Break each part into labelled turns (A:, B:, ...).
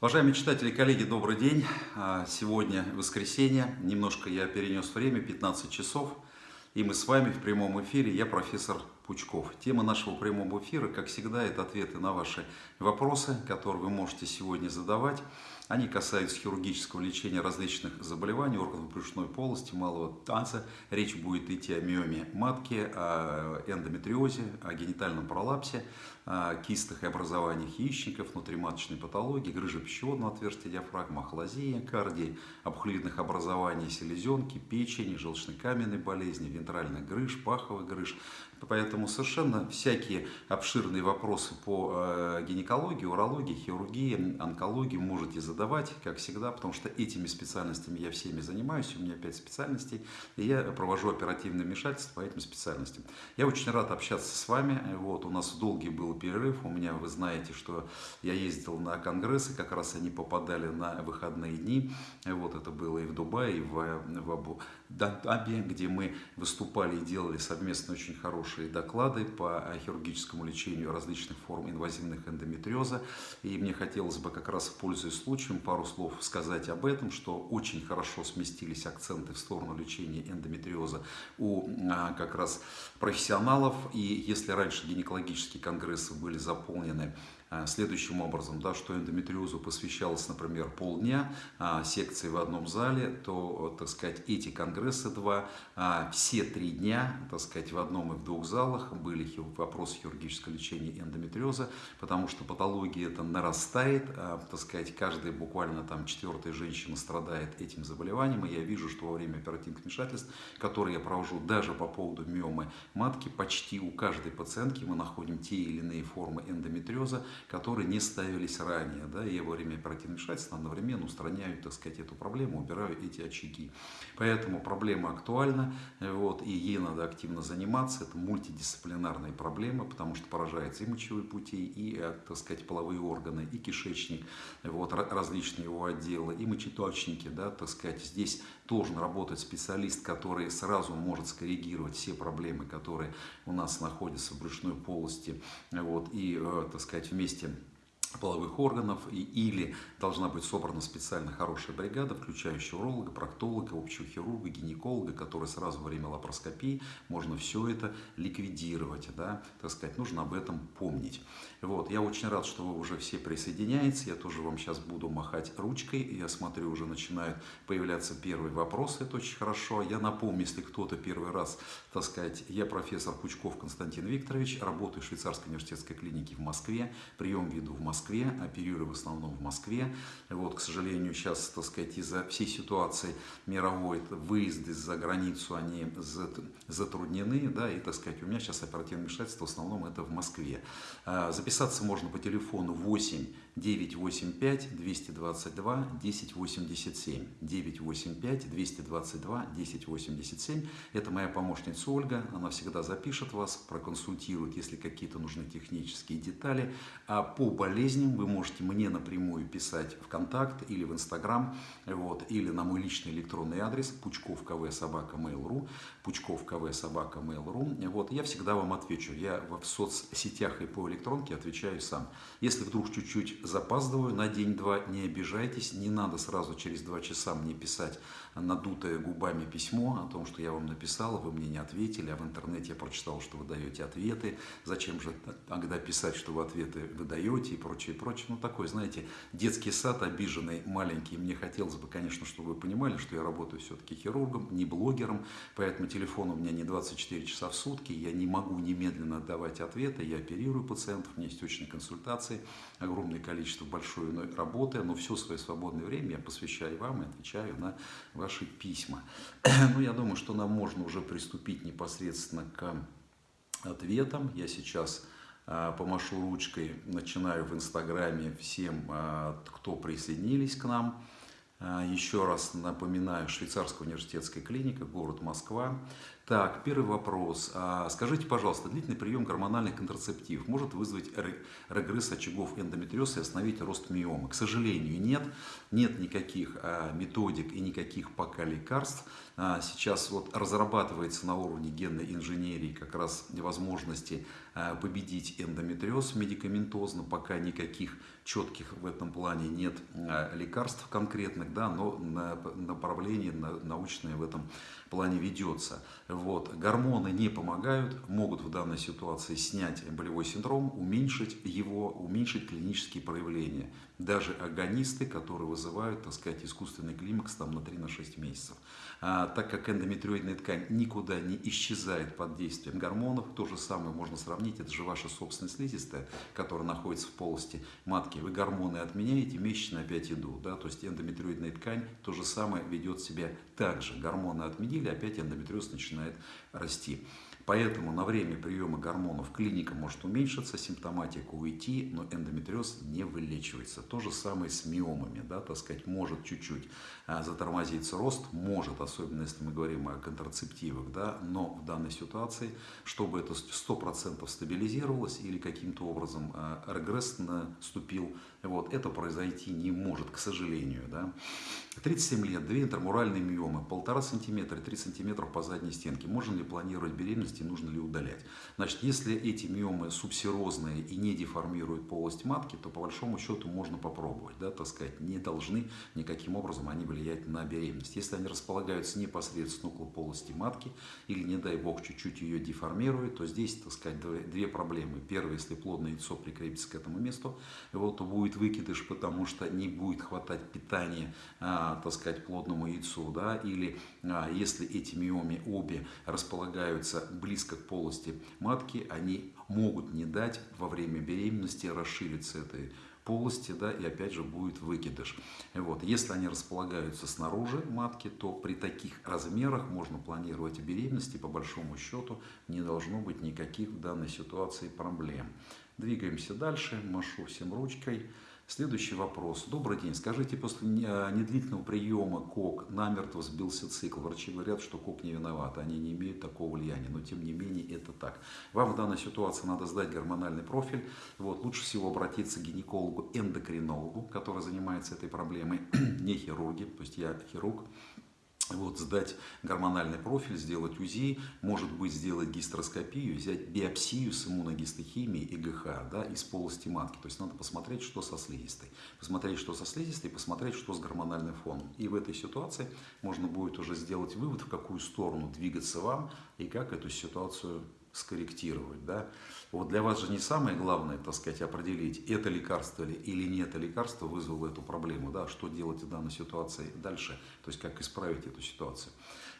A: Уважаемые читатели коллеги, добрый день. А, сегодня воскресенье, немножко я перенес время, 15 часов, и мы с вами в прямом эфире, я профессор Пучков. Тема нашего прямого эфира, как всегда, это ответы на ваши вопросы, которые вы можете сегодня задавать. Они касаются хирургического лечения различных заболеваний органов брюшной полости, малого танца. Речь будет идти о миоме матки, о эндометриозе, о генитальном пролапсе, кистах и образованиях яичников, внутриматочной патологии, грыжи пищеводного отверстия диафрагмы, ахлазии, кардии, обхлюидных образований селезенки, печени, желчно-каменной болезни, вентральных грыж, паховых грыж. Поэтому совершенно всякие обширные вопросы по э, гинекологии, урологии, хирургии, онкологии можете задавать, как всегда, потому что этими специальностями я всеми занимаюсь, у меня 5 специальностей, и я провожу оперативное вмешательство по этим специальностям. Я очень рад общаться с вами, вот, у нас долгий был перерыв, у меня, вы знаете, что я ездил на конгрессы, как раз они попадали на выходные дни, вот, это было и в Дубае, и в, в Абу-Даби, где мы выступали и делали совместно очень хорошие доклады по хирургическому лечению различных форм инвазивных эндометриоза. И мне хотелось бы как раз, пользуясь случаем, пару слов сказать об этом, что очень хорошо сместились акценты в сторону лечения эндометриоза у а, как раз профессионалов. И если раньше гинекологические конгрессы были заполнены следующим образом, да, что эндометриозу посвящалось, например, полдня, а, секции в одном зале, то, так сказать, эти конгрессы два, а, все три дня, так сказать, в одном и в двух залах были вопросы хирургического лечения эндометриоза, потому что патология это нарастает, а, так сказать, каждая буквально там четвертая женщина страдает этим заболеванием, и я вижу, что во время оперативных вмешательств, которые я провожу даже по поводу миомы матки, почти у каждой пациентки мы находим те или иные формы эндометриоза, которые не ставились ранее. Да, и во время оперативного вмешательства одновременно устраняю, так сказать, эту проблему, убираю эти очаги. Поэтому проблема актуальна, вот, и ей надо активно заниматься. Это мультидисциплинарная проблема, потому что поражается и мочевые пути, и, э, так сказать, половые органы, и кишечник, вот, различные его отделы, и мочеточники, да, так сказать. Здесь должен работать специалист, который сразу может скоррегировать все проблемы, которые у нас находятся в брюшной полости, вот, и, э, так сказать, вместе половых органов, и, или должна быть собрана специально хорошая бригада, включающая уролога, проктолога, общего хирурга, гинеколога, который сразу во время лапароскопии можно все это ликвидировать, да, так сказать, нужно об этом помнить. Вот, я очень рад, что вы уже все присоединяетесь, я тоже вам сейчас буду махать ручкой, я смотрю, уже начинают появляться первые вопросы, это очень хорошо. Я напомню, если кто-то первый раз, так сказать, я профессор Пучков Константин Викторович, работаю в швейцарской университетской клинике в Москве, прием веду в Москве, оперирую в основном в Москве. Вот, к сожалению, сейчас, так сказать, из-за всей ситуации мировой, выезды за границу, они затруднены, да, и, так сказать, у меня сейчас оперативное вмешательство в основном это в Москве. Записаться можно по телефону 8 985 222 1087. 985 222 1087. Это моя помощница Ольга. Она всегда запишет вас, проконсультирует, если какие-то нужны технические детали. А по болезням вы можете мне напрямую писать в контакт или в Инстаграм, вот, или на мой личный электронный адрес пучков кв собака mail.ru пучков кв собака mail.ru. Вот, я всегда вам отвечу. Я в соцсетях и по электронке отвечаю сам. Если вдруг чуть-чуть запаздываю на день-два, не обижайтесь, не надо сразу через два часа мне писать надутое губами письмо о том, что я вам написал, вы мне не ответили, а в интернете я прочитал, что вы даете ответы, зачем же тогда писать, что вы ответы вы даете и прочее, прочее. Ну, такой, знаете, детский сад обиженный, маленький. Мне хотелось бы, конечно, чтобы вы понимали, что я работаю все-таки хирургом, не блогером, поэтому телефон у меня не 24 часа в сутки, я не могу немедленно давать ответы, я оперирую пациентов, у меня есть очные консультации, огромное количество большой работы, но все свое свободное время я посвящаю вам и отвечаю на ваши письма. Ну, я думаю, что нам можно уже приступить непосредственно к ответам. Я сейчас а, помашу ручкой, начинаю в Инстаграме всем, а, кто присоединились к нам. А, еще раз напоминаю, Швейцарская университетская клиника, город Москва. Так, первый вопрос. А, скажите, пожалуйста, длительный прием гормональных контрацептивов может вызвать регресс очагов эндометриоза и остановить рост миомы? К сожалению, нет. Нет никаких а, методик и никаких пока лекарств. А, сейчас вот разрабатывается на уровне генной инженерии как раз возможности победить эндометриоз медикаментозно. Пока никаких четких в этом плане нет лекарств конкретных, да, но направление научное в этом плане ведется. Вот. Гормоны не помогают, могут в данной ситуации снять болевой синдром, уменьшить его, уменьшить клинические проявления. Даже агонисты, которые вызывают, так сказать, искусственный климакс там, на 3-6 месяцев. А, так как эндометриоидная ткань никуда не исчезает под действием гормонов, то же самое можно сравнить, это же ваша собственная слизистая, которая находится в полости матки. Вы гормоны отменяете, месячные опять идут. Да? То есть эндометриоидная ткань то же самое ведет себя так же. Гормоны отменили, опять эндометриоз начинает расти. Поэтому на время приема гормонов клиника может уменьшиться, симптоматика уйти, но эндометриоз не вылечивается. То же самое с миомами, да, так сказать, может чуть-чуть а, затормозиться рост, может, особенно если мы говорим о контрацептивах, да, но в данной ситуации, чтобы это 100% стабилизировалось или каким-то образом а, регресс наступил, вот, это произойти не может, к сожалению. Да. 37 лет, две интермуральные миомы, полтора сантиметра, 3 сантиметра по задней стенке. Можно ли планировать беременность и нужно ли удалять? Значит, если эти миомы субсерозные и не деформируют полость матки, то по большому счету можно попробовать, да, так сказать, не должны никаким образом они влиять на беременность. Если они располагаются непосредственно около полости матки или, не дай бог, чуть-чуть ее деформируют, то здесь, так сказать, две проблемы. Первое, если плодное яйцо прикрепится к этому месту, вот, то будет выкидыш, потому что не будет хватать питания, а, так сказать, плодному яйцу, да, или а, если эти миомы обе располагаются близко к полости матки, они могут не дать во время беременности расшириться этой полости, да, и опять же будет выкидыш. Вот. Если они располагаются снаружи матки, то при таких размерах можно планировать беременность, и по большому счету не должно быть никаких в данной ситуации проблем. Двигаемся дальше, машу всем ручкой. Следующий вопрос. Добрый день. Скажите, после а, недлительного приема КОК намертво сбился цикл. Врачи говорят, что КОК не виноват, они не имеют такого влияния, но тем не менее это так. Вам в данной ситуации надо сдать гормональный профиль. Вот, лучше всего обратиться к гинекологу-эндокринологу, который занимается этой проблемой, не хирурги, то есть я хирург, вот, сдать гормональный профиль, сделать УЗИ, может быть, сделать гистероскопию, взять биопсию с иммуногистохимией и ГХ да, из полости матки. То есть надо посмотреть, что со слизистой. Посмотреть, что со слизистой, посмотреть, что с гормональным фоном. И в этой ситуации можно будет уже сделать вывод, в какую сторону двигаться вам и как эту ситуацию скорректировать. Да? Вот для вас же не самое главное, так сказать, определить, это лекарство или не это лекарство вызвало эту проблему, да? что делать в данной ситуации дальше, то есть как исправить эту ситуацию.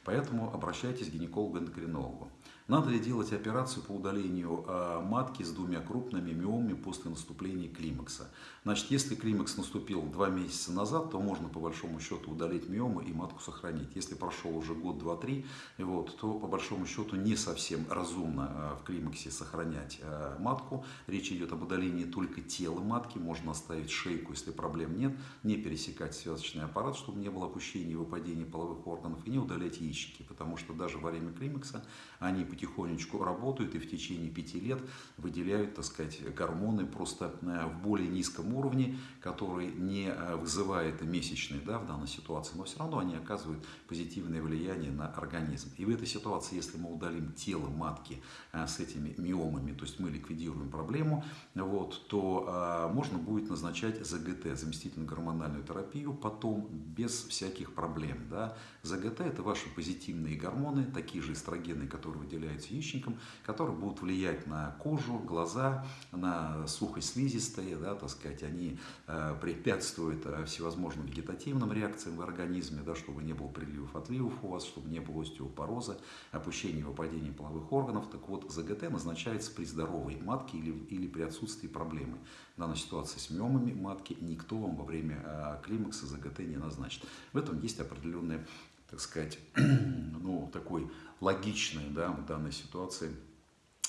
A: Поэтому обращайтесь к гинекологу-эндокринологу. Надо ли делать операцию по удалению а, матки с двумя крупными миомами после наступления климакса? Значит, если климакс наступил два месяца назад, то можно по большому счету удалить миомы и матку сохранить. Если прошел уже год, два, три, вот, то по большому счету не совсем разумно а, в климаксе сохранять а, матку. Речь идет об удалении только тела матки, можно оставить шейку, если проблем нет, не пересекать связочный аппарат, чтобы не было опущения и выпадения половых органов, и не удалять яичники, потому что даже во время климакса они потихонечку работают и в течение пяти лет выделяют, так сказать, гормоны просто э, в более низком уровне, который не э, вызывает месячные да, в данной ситуации, но все равно они оказывают позитивное влияние на организм. И в этой ситуации, если мы удалим тело матки э, с этими миомами, то есть мы ликвидируем проблему, вот, то можно будет назначать ЗГТ, заместительную гормональную терапию, потом без всяких проблем. Да. ЗГТ – это ваши позитивные гормоны, такие же эстрогены, которые выделяют являются яичником, которые будут влиять на кожу, глаза, на сухость слизистые, да, так сказать, они э, препятствуют э, всевозможным вегетативным реакциям в организме, да, чтобы не было приливов, отливов у вас, чтобы не было остеопороза, опущения и выпадения половых органов. Так вот, ЗГТ назначается при здоровой матке или, или при отсутствии проблемы. В данной ситуации с миомами матки никто вам во время э, климакса ЗГТ не назначит. В этом есть определенная так сказать, ну, такой логичный да, в данной ситуации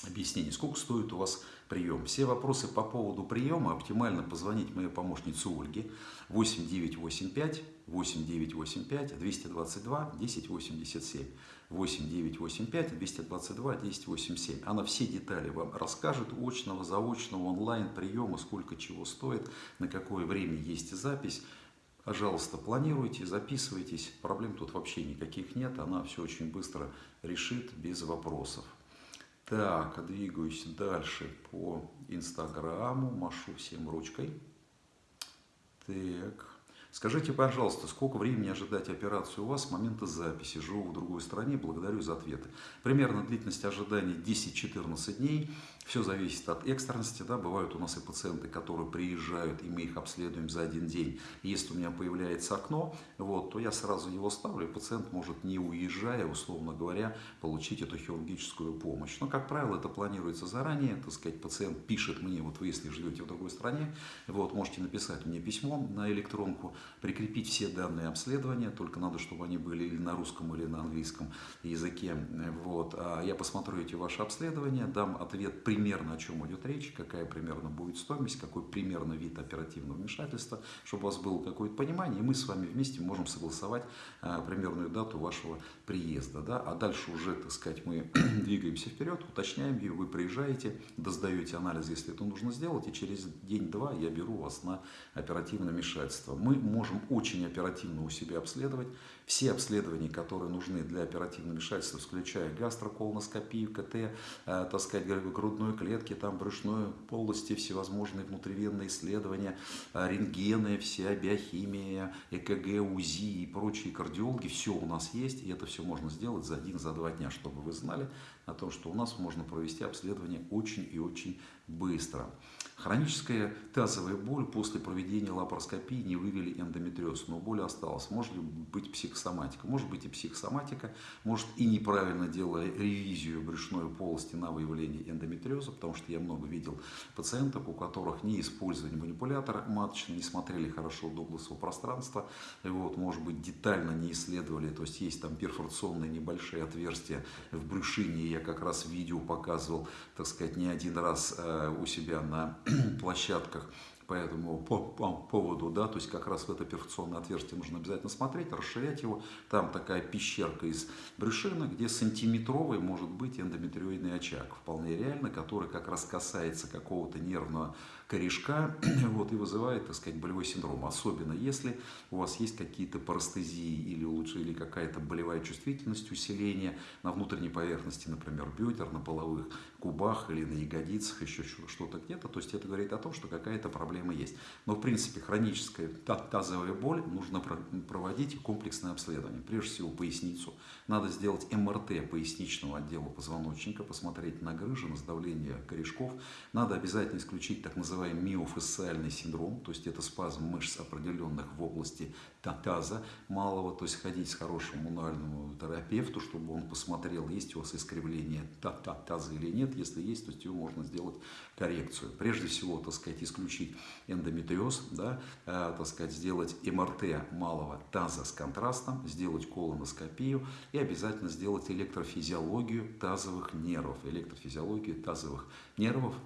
A: объяснение. Сколько стоит у вас прием? Все вопросы по поводу приема оптимально позвонить моей помощнице Ольге 8985 8985 222 1087. 8985 222 1087. Она все детали вам расскажет, очного, заочного, онлайн, приема, сколько чего стоит, на какое время есть запись. Пожалуйста, планируйте, записывайтесь. Проблем тут вообще никаких нет. Она все очень быстро решит без вопросов. Так, двигаюсь дальше по Инстаграму. Машу всем ручкой. Так. Скажите, пожалуйста, сколько времени ожидать операцию у вас с момента записи? Живу в другой стране, благодарю за ответы. Примерно длительность ожидания 10-14 дней. Все зависит от экстренности. Да? Бывают у нас и пациенты, которые приезжают, и мы их обследуем за один день. Если у меня появляется окно, вот, то я сразу его ставлю, и пациент может, не уезжая, условно говоря, получить эту хирургическую помощь. Но, как правило, это планируется заранее. Так сказать, пациент пишет мне, вот вы, если живете в другой стране, вот, можете написать мне письмо на электронку, прикрепить все данные обследования, только надо, чтобы они были или на русском, или на английском языке. Вот. А я посмотрю эти ваши обследования, дам ответ при примерно о чем идет речь, какая примерно будет стоимость, какой примерно вид оперативного вмешательства, чтобы у вас было какое-то понимание, и мы с вами вместе можем согласовать а, примерную дату вашего приезда. Да? А дальше уже, так сказать, мы двигаемся вперед, уточняем ее, вы приезжаете, доздаете анализ, если это нужно сделать, и через день-два я беру вас на оперативное вмешательство. Мы можем очень оперативно у себя обследовать все обследования, которые нужны для оперативного вмешательства, включая гастроколоноскопию, КТ, э, так сказать, грудной клетки, там, брюшной полости, всевозможные внутривенные исследования, э, рентгены, вся биохимия, ЭКГ, УЗИ и прочие кардиологи, все у нас есть, и это все можно сделать за один, за два дня, чтобы вы знали о том, что у нас можно провести обследование очень и очень быстро. Хроническая тазовая боль после проведения лапароскопии не вывели эндометриоз, но боль осталась. Может быть психосоматика, может быть и психосоматика, может и неправильно делая ревизию брюшной полости на выявление эндометриоза, потому что я много видел пациентов, у которых не использовали манипулятор маточный, не смотрели хорошо дугласово пространство, вот, может быть детально не исследовали, то есть есть там перфорационные небольшие отверстия в брюшине, я как раз видео показывал, так сказать, не один раз э, у себя на площадках по этому по, по поводу, да, то есть как раз в это перфорационное отверстие нужно обязательно смотреть, расширять его. Там такая пещерка из брюшины, где сантиметровый может быть эндометриоидный очаг, вполне реально, который как раз касается какого-то нервного корешка вот, и вызывает, так сказать, болевой синдром. Особенно если у вас есть какие-то парастезии или лучше или какая-то болевая чувствительность, усиление на внутренней поверхности, например, бедер, на половых кубах или на ягодицах, еще что-то где-то. То есть это говорит о том, что какая-то проблема есть. Но в принципе хроническая тазовая боль нужно проводить комплексное обследование. Прежде всего поясницу. Надо сделать МРТ поясничного отдела позвоночника, посмотреть на грыжи, на сдавление корешков. Надо обязательно исключить так называемые называем миофасциальный синдром, то есть это спазм мышц определенных в области таза малого, то есть ходить с хорошим мануальному терапевту, чтобы он посмотрел, есть у вас искривление таза или нет, если есть, то его можно сделать коррекцию. Прежде всего, так сказать, исключить эндометриоз, да, э, так сказать, сделать МРТ малого таза с контрастом, сделать колоноскопию и обязательно сделать электрофизиологию тазовых нервов, электрофизиологию тазовых нервов,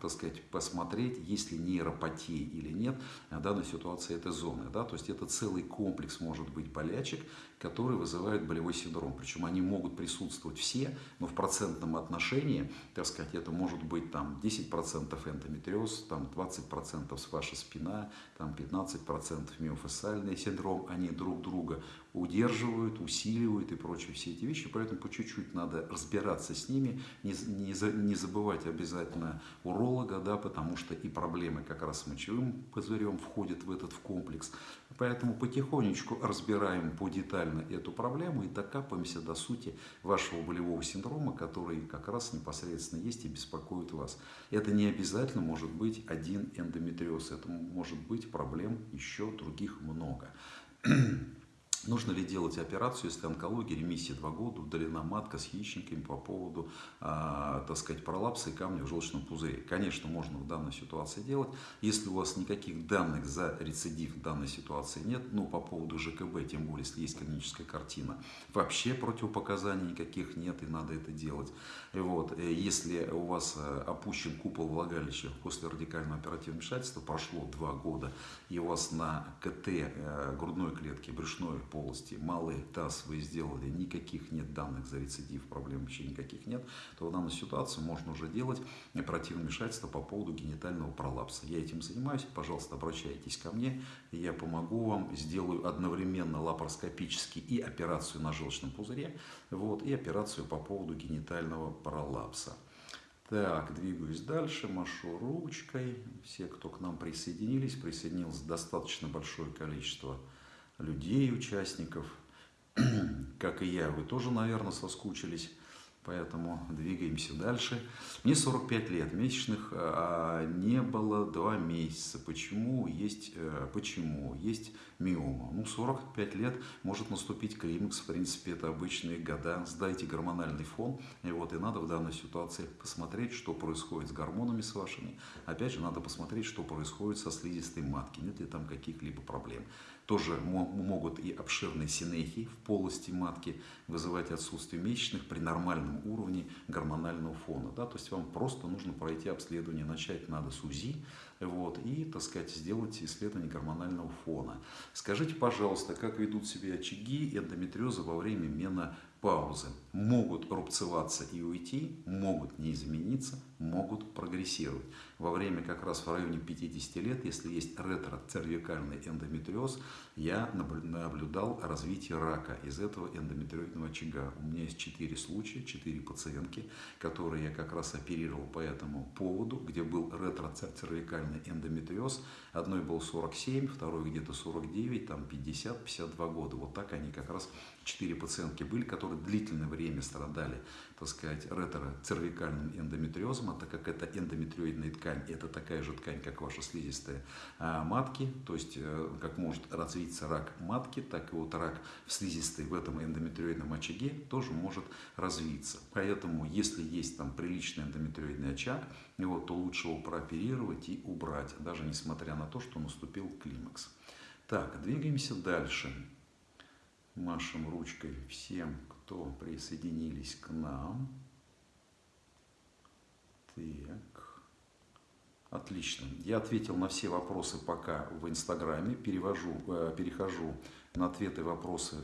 A: так сказать, посмотреть, есть ли нейропатии или нет в данной ситуации этой зоны. Да? То есть это целый комплекс может быть болячек, которые вызывают болевой синдром. Причем они могут присутствовать все, но в процентном отношении, так сказать, это может быть там 10% эндометриоз, там 20% ваша спина, там 15% миофасциальный синдром. Они друг друга удерживают, усиливают и прочие все эти вещи. Поэтому по чуть-чуть надо разбираться с ними, не, не, не забывать обязательно уролога, да, потому что и проблемы как раз с мочевым пузырем входят в этот в комплекс. Поэтому потихонечку разбираем по детально эту проблему и докапываемся до сути вашего болевого синдрома, который как раз непосредственно есть и беспокоит вас. Это не обязательно может быть один эндометриоз, это может быть проблем еще других много. Нужно ли делать операцию, если онкология, ремиссия 2 года, удалена матка с яичниками по поводу, э, так сказать, пролапса и камня в желчном пузыре? Конечно, можно в данной ситуации делать. Если у вас никаких данных за рецидив в данной ситуации нет, ну, по поводу ЖКБ, тем более, если есть клиническая картина, вообще противопоказаний никаких нет, и надо это делать. Вот, э, если у вас э, опущен купол влагалища после радикального оперативного вмешательства, прошло 2 года, и у вас на КТ э, грудной клетки, брюшной полости, малый таз вы сделали, никаких нет данных за рецидив, проблем вообще никаких нет, то в данной ситуации можно уже делать оперативное вмешательство по поводу генитального пролапса. Я этим занимаюсь, пожалуйста, обращайтесь ко мне, я помогу вам, сделаю одновременно лапароскопически и операцию на желчном пузыре, вот, и операцию по поводу генитального пролапса. Так, двигаюсь дальше, машу ручкой. Все, кто к нам присоединились, присоединилось достаточно большое количество людей, участников. Как и я, вы тоже, наверное, соскучились. Поэтому двигаемся дальше. Мне 45 лет, месячных а, не было 2 месяца. Почему? Есть, а, почему? Есть миома. Ну, 45 лет может наступить климакс, в принципе, это обычные года. Сдайте гормональный фон, и вот, и надо в данной ситуации посмотреть, что происходит с гормонами с вашими. Опять же, надо посмотреть, что происходит со слизистой матки, нет ли там каких-либо проблем. Тоже могут и обширные синехи в полости матки вызывать отсутствие месячных при нормальном уровне гормонального фона. Да? То есть вам просто нужно пройти обследование, начать надо с УЗИ вот, и, так сказать, сделать исследование гормонального фона. Скажите, пожалуйста, как ведут себя очаги эндометриоза во время мена паузы могут рубцеваться и уйти, могут не измениться, могут прогрессировать. Во время как раз в районе 50 лет, если есть ретроцервикальный эндометриоз, я наблюдал развитие рака из этого эндометриозного очага. У меня есть 4 случая, 4 пациентки, которые я как раз оперировал по этому поводу, где был ретроцервикальный эндометриоз. Одной был 47, второй где-то 49, там 50-52 года. Вот так они как раз, 4 пациентки были, которые длительное время страдали, так сказать, ретроцервикальным эндометриозом, а так как это эндометриоидная ткань, это такая же ткань, как ваша слизистая а, матки, то есть э, как может развиться рак матки, так и вот рак в слизистой в этом эндометриоидном очаге тоже может развиться. Поэтому, если есть там приличный эндометриоидный очаг, вот, то лучше его прооперировать и убрать, даже несмотря на то, что наступил климакс. Так, двигаемся дальше. Машем ручкой всем, кто присоединились к нам. Так. Отлично. Я ответил на все вопросы пока в Инстаграме. Перевожу, э, перехожу на ответы и вопросы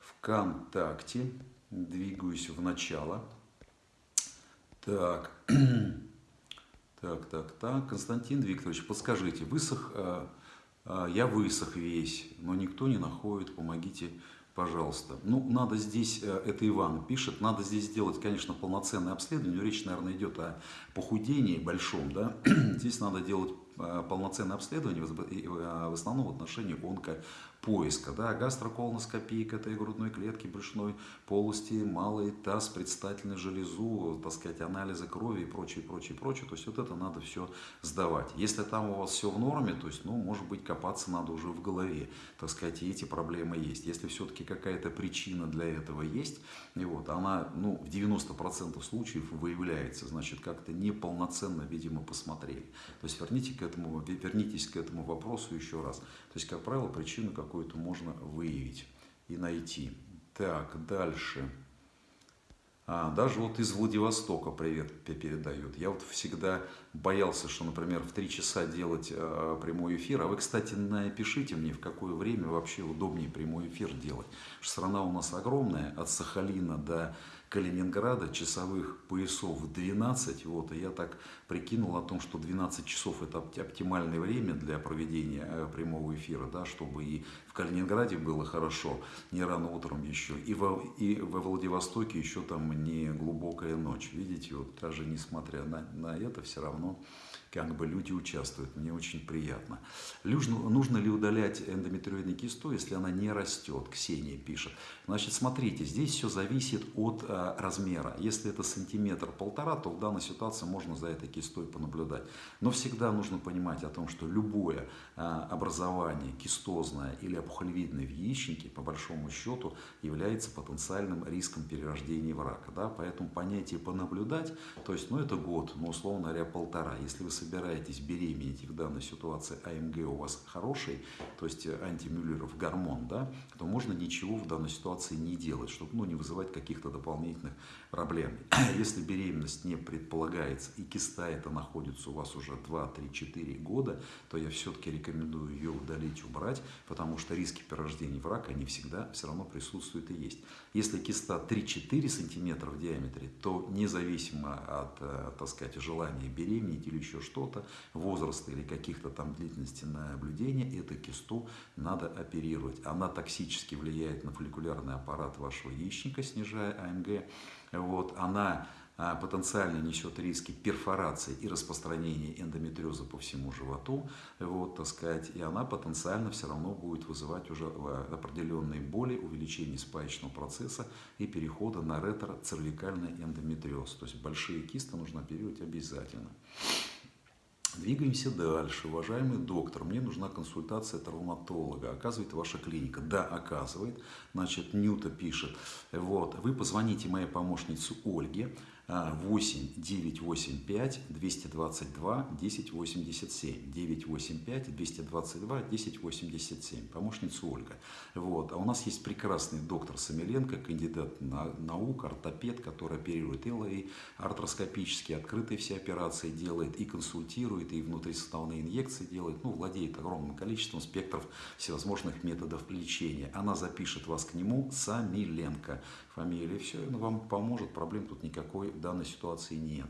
A: в ВКонтакте. Двигаюсь в начало. Так. Так, так, так. Константин Викторович, подскажите, высох, э, э, я высох весь, но никто не находит, помогите пожалуйста. Ну, надо здесь, э, это Иван пишет, надо здесь сделать, конечно, полноценное обследование. Речь, наверное, идет о похудении большом, да. Здесь надо делать э, полноценное обследование, в основном в отношении поиска. Да, гастроколоноскопия этой грудной клетки, брюшной полости, малый таз, предстательную железу, так сказать, анализы крови и прочее, прочее, прочее. То есть вот это надо все сдавать. Если там у вас все в норме, то есть, ну, может быть, копаться надо уже в голове, так сказать, и эти проблемы есть. Если все-таки какая-то причина для этого есть, и вот, она, ну, в 90% случаев выявляется, значит, как-то неполноценно, видимо, посмотрели. То есть верните к этому, вернитесь к этому вопросу еще раз. То есть, как правило, причину какую какую-то можно выявить и найти. Так, дальше. А, даже вот из Владивостока привет передают. Я вот всегда боялся, что, например, в 3 часа делать э, прямой эфир. А вы, кстати, напишите мне, в какое время вообще удобнее прямой эфир делать. Страна у нас огромная, от Сахалина до Калининграда часовых поясов 12. Вот, и я так прикинул о том, что 12 часов это оптимальное время для проведения э, прямого эфира, да, чтобы и в Калининграде было хорошо, не рано утром еще, и во, и во Владивостоке еще там не глубокая ночь. Видите, вот даже несмотря на, на это, все равно как бы люди участвуют. Мне очень приятно. Нужно, нужно ли удалять эндометриоидный кисту, если она не растет? Ксения пишет. Значит, смотрите, здесь все зависит от а, размера. Если это сантиметр-полтора, то в данной ситуации можно за этой кистой понаблюдать. Но всегда нужно понимать о том, что любое образование кистозное или опухолевидное в яичнике, по большому счету, является потенциальным риском перерождения в рака. Да? Поэтому понятие понаблюдать, то есть, ну это год, ну условно говоря, полтора. Если вы собираетесь беременеть в данной ситуации АМГ у вас хороший, то есть э, антимюллеров гормон, да, то можно ничего в данной ситуации не делать, чтобы ну, не вызывать каких-то дополнительных проблем. Если беременность не предполагается и киста это находится у вас уже 2, 3, 4 года, то я все-таки рекомендую ее удалить, убрать, потому что риски перерождения в рак, они всегда все равно присутствуют и есть. Если киста 3-4 сантиметра в диаметре, то независимо от, э, так сказать, желания беременеть или еще что-то, возраста или каких-то там длительности наблюдения, эту кисту надо оперировать. Она токсически влияет на фолликулярный аппарат вашего яичника, снижая АМГ. Вот, она а, потенциально несет риски перфорации и распространения эндометриоза по всему животу, вот, так сказать, и она потенциально все равно будет вызывать уже а, определенные боли, увеличение спаечного процесса и перехода на ретро-цервикальный эндометриоз. То есть большие кисты нужно оперировать обязательно. Двигаемся дальше. Уважаемый доктор, мне нужна консультация травматолога. Оказывает ваша клиника? Да, оказывает. Значит, Нюта пишет. Вот, вы позвоните моей помощнице Ольге. 8 985 222 1087 985 222 1087 помощница Ольга. Вот. А у нас есть прекрасный доктор Самиленко кандидат на, наук ортопед который оперирует и артроскопические открытые все операции делает и консультирует и внутрисуставные инъекции делает. Ну владеет огромным количеством спектров всевозможных методов лечения. Она запишет вас к нему Самиленко фамилия все он вам поможет проблем тут никакой в данной ситуации нет.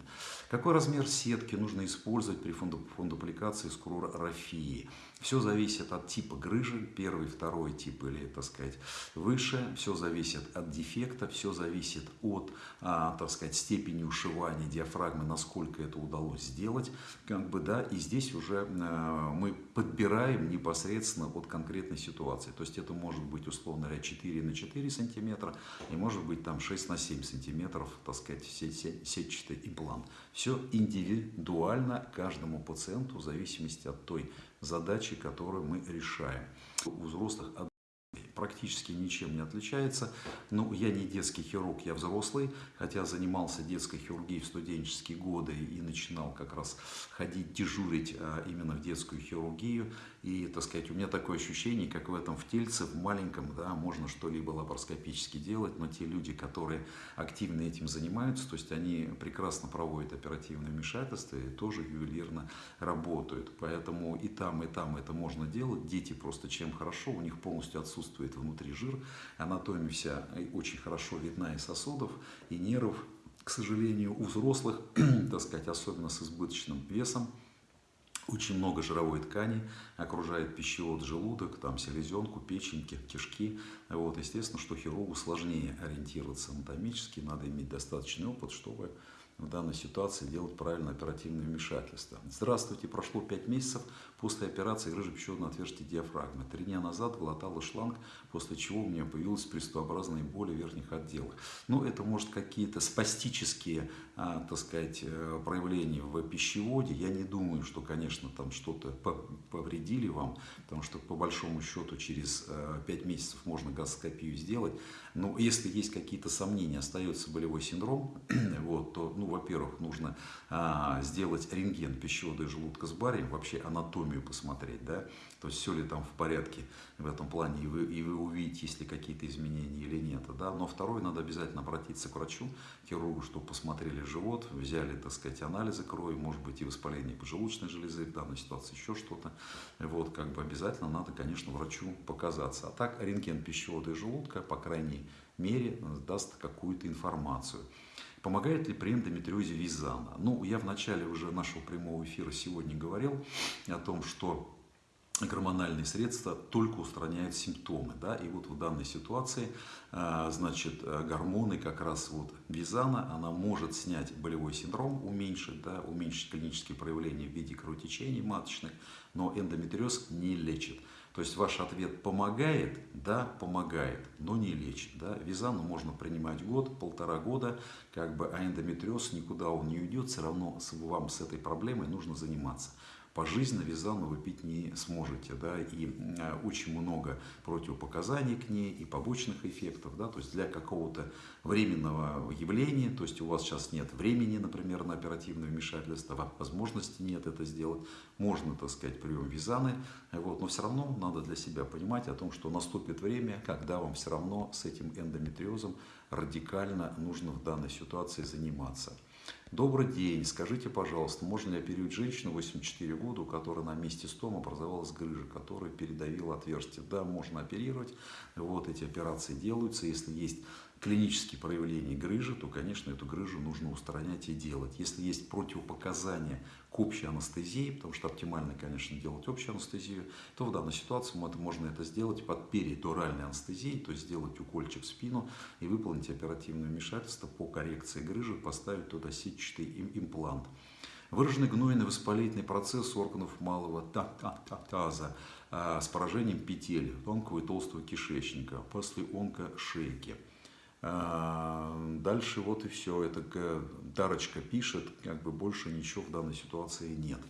A: Какой размер сетки нужно использовать при фундупликации скурорафии? Все зависит от типа грыжи, первый, второй тип или, так сказать, выше. Все зависит от дефекта, все зависит от, а, так сказать, степени ушивания диафрагмы, насколько это удалось сделать. Как бы, да, и здесь уже а, мы подбираем непосредственно от конкретной ситуации. То есть это может быть, условно говоря, 4 на 4 сантиметра и может быть там 6 на 7 сантиметров, так сказать, сетчатый имплант. Все индивидуально каждому пациенту в зависимости от той задачи, которую мы решаем. У взрослых практически ничем не отличается. Ну, я не детский хирург, я взрослый, хотя занимался детской хирургией в студенческие годы и начинал как раз ходить, дежурить а, именно в детскую хирургию. И, так сказать, у меня такое ощущение, как в этом в тельце, в маленьком, да, можно что-либо лапароскопически делать, но те люди, которые активно этим занимаются, то есть они прекрасно проводят оперативное вмешательство и тоже ювелирно работают. Поэтому и там, и там это можно делать. Дети просто чем хорошо, у них полностью отсутствует внутри жир, анатомия вся очень хорошо видна и сосудов, и нервов. К сожалению, у взрослых, так сказать, особенно с избыточным весом, очень много жировой ткани, окружает пищевод, желудок, там селезенку, печень, кишки. Вот, естественно, что хирургу сложнее ориентироваться анатомически, надо иметь достаточный опыт, чтобы в данной ситуации делать правильное оперативное вмешательство. Здравствуйте, прошло 5 месяцев после операции грыжи пищеводного отверстия диафрагмы. Три дня назад глотала шланг, после чего у меня появилась приступообразные боли в верхних отделах. Ну, это может какие-то спастические, а, так сказать, э, проявления в пищеводе. Я не думаю, что, конечно, там что-то повредили вам, потому что, по большому счету, через 5 э, месяцев можно гастроскопию сделать. Но если есть какие-то сомнения, остается болевой синдром, вот, то, ну, во-первых, нужно а, сделать рентген пищевода и желудка с барием, вообще анатомию посмотреть, да, то есть все ли там в порядке в этом плане, и вы, и вы увидите, есть ли какие-то изменения или нет, да. Но второе, надо обязательно обратиться к врачу, хирургу, чтобы посмотрели живот, взяли, так сказать, анализы крови, может быть, и воспаление поджелудочной железы, в данной ситуации еще что-то. Вот, как бы обязательно надо, конечно, врачу показаться. А так, рентген пищевода и желудка, по крайней мере, даст какую-то информацию. Помогает ли при эндометриозе визана? Ну, я в начале уже нашего прямого эфира сегодня говорил о том, что гормональные средства только устраняют симптомы. Да? И вот в данной ситуации, а, значит, гормоны, как раз вот визана, она может снять болевой синдром, уменьшить, да, уменьшить клинические проявления в виде кровотечений маточных, но эндометриоз не лечит. То есть ваш ответ помогает, да, помогает, но не лечит. Да. Визану можно принимать год, полтора года, как бы, а эндометриоз никуда он не уйдет, все равно вам с этой проблемой нужно заниматься. Пожизненно визану вы пить не сможете, да, и э, очень много противопоказаний к ней и побочных эффектов, да, то есть для какого-то временного явления, то есть у вас сейчас нет времени, например, на оперативное вмешательство, возможности нет это сделать, можно, так сказать, прием визаны, вот, но все равно надо для себя понимать о том, что наступит время, когда вам все равно с этим эндометриозом радикально нужно в данной ситуации заниматься. Добрый день. Скажите, пожалуйста, можно ли оперировать женщину 84 года, у которой на месте стома образовалась грыжа, которая передавила отверстие? Да, можно оперировать. Вот эти операции делаются. Если есть клинические проявления грыжи, то, конечно, эту грыжу нужно устранять и делать. Если есть противопоказания к общей анестезии, потому что оптимально, конечно, делать общую анестезию, то в данной ситуации можно это сделать под перидуральной анестезией, то есть сделать укольчик в спину и выполнить оперативное вмешательство по коррекции грыжи, поставить туда сетчатый имплант. Выраженный гнойный воспалительный процесс органов малого таза а, с поражением петель тонкого и толстого кишечника после онкошейки. А, дальше вот и все. Это Дарочка пишет, как бы больше ничего в данной ситуации нет.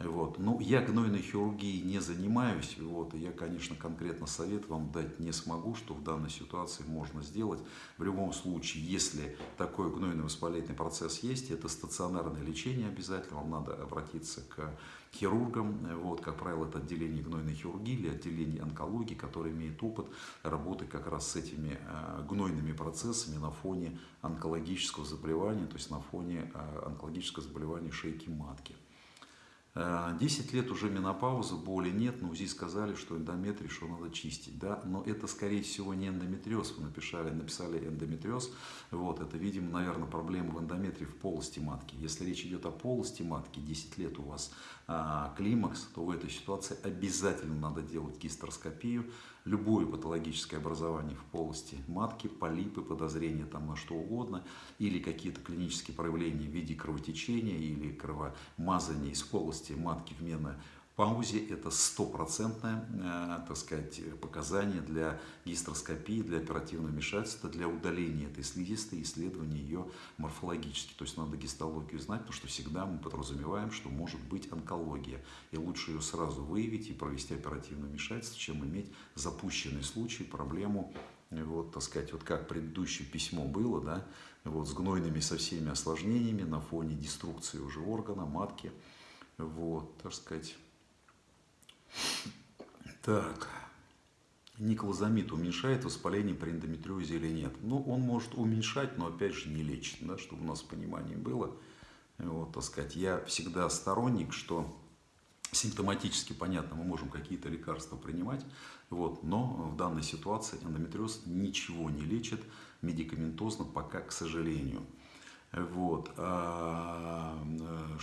A: Вот. Ну, я гнойной хирургией не занимаюсь, вот, я, конечно, конкретно совет вам дать не смогу, что в данной ситуации можно сделать. В любом случае, если такой гнойный воспалительный процесс есть, это стационарное лечение обязательно, вам надо обратиться к хирургам, вот, как правило, это отделение гнойной хирургии или отделение онкологии, которое имеет опыт работы как раз с этими э, гнойными процессами на фоне онкологического заболевания, то есть на фоне э, онкологического заболевания шейки матки. 10 э, лет уже менопауза, боли нет, но УЗИ сказали, что эндометрий, что надо чистить, да, но это, скорее всего, не эндометриоз, вы написали, написали эндометриоз, вот, это, видимо, наверное, проблема в эндометрии в полости матки. Если речь идет о полости матки, 10 лет у вас а, климакс, то в этой ситуации обязательно надо делать гистероскопию, любое патологическое образование в полости матки, полипы, подозрения там на что угодно, или какие-то клинические проявления в виде кровотечения или кровомазания из полости матки в паузе это стопроцентное, э, так сказать, показание для гистероскопии, для оперативного вмешательства, для удаления этой слизистой, исследования ее морфологически. То есть надо гистологию знать, потому что всегда мы подразумеваем, что может быть онкология. И лучше ее сразу выявить и провести оперативное вмешательство, чем иметь запущенный случай, проблему вот, так сказать, вот как предыдущее письмо было, да, вот, с гнойными со всеми осложнениями на фоне деструкции уже органа, матки, вот, так сказать, так. Никлозамид уменьшает воспаление при эндометриозе или нет? Ну, он может уменьшать, но опять же не лечит, да, чтобы у нас понимание было. Вот, так сказать, я всегда сторонник, что симптоматически понятно, мы можем какие-то лекарства принимать, вот, но в данной ситуации эндометриоз ничего не лечит медикаментозно пока, к сожалению. Вот. А,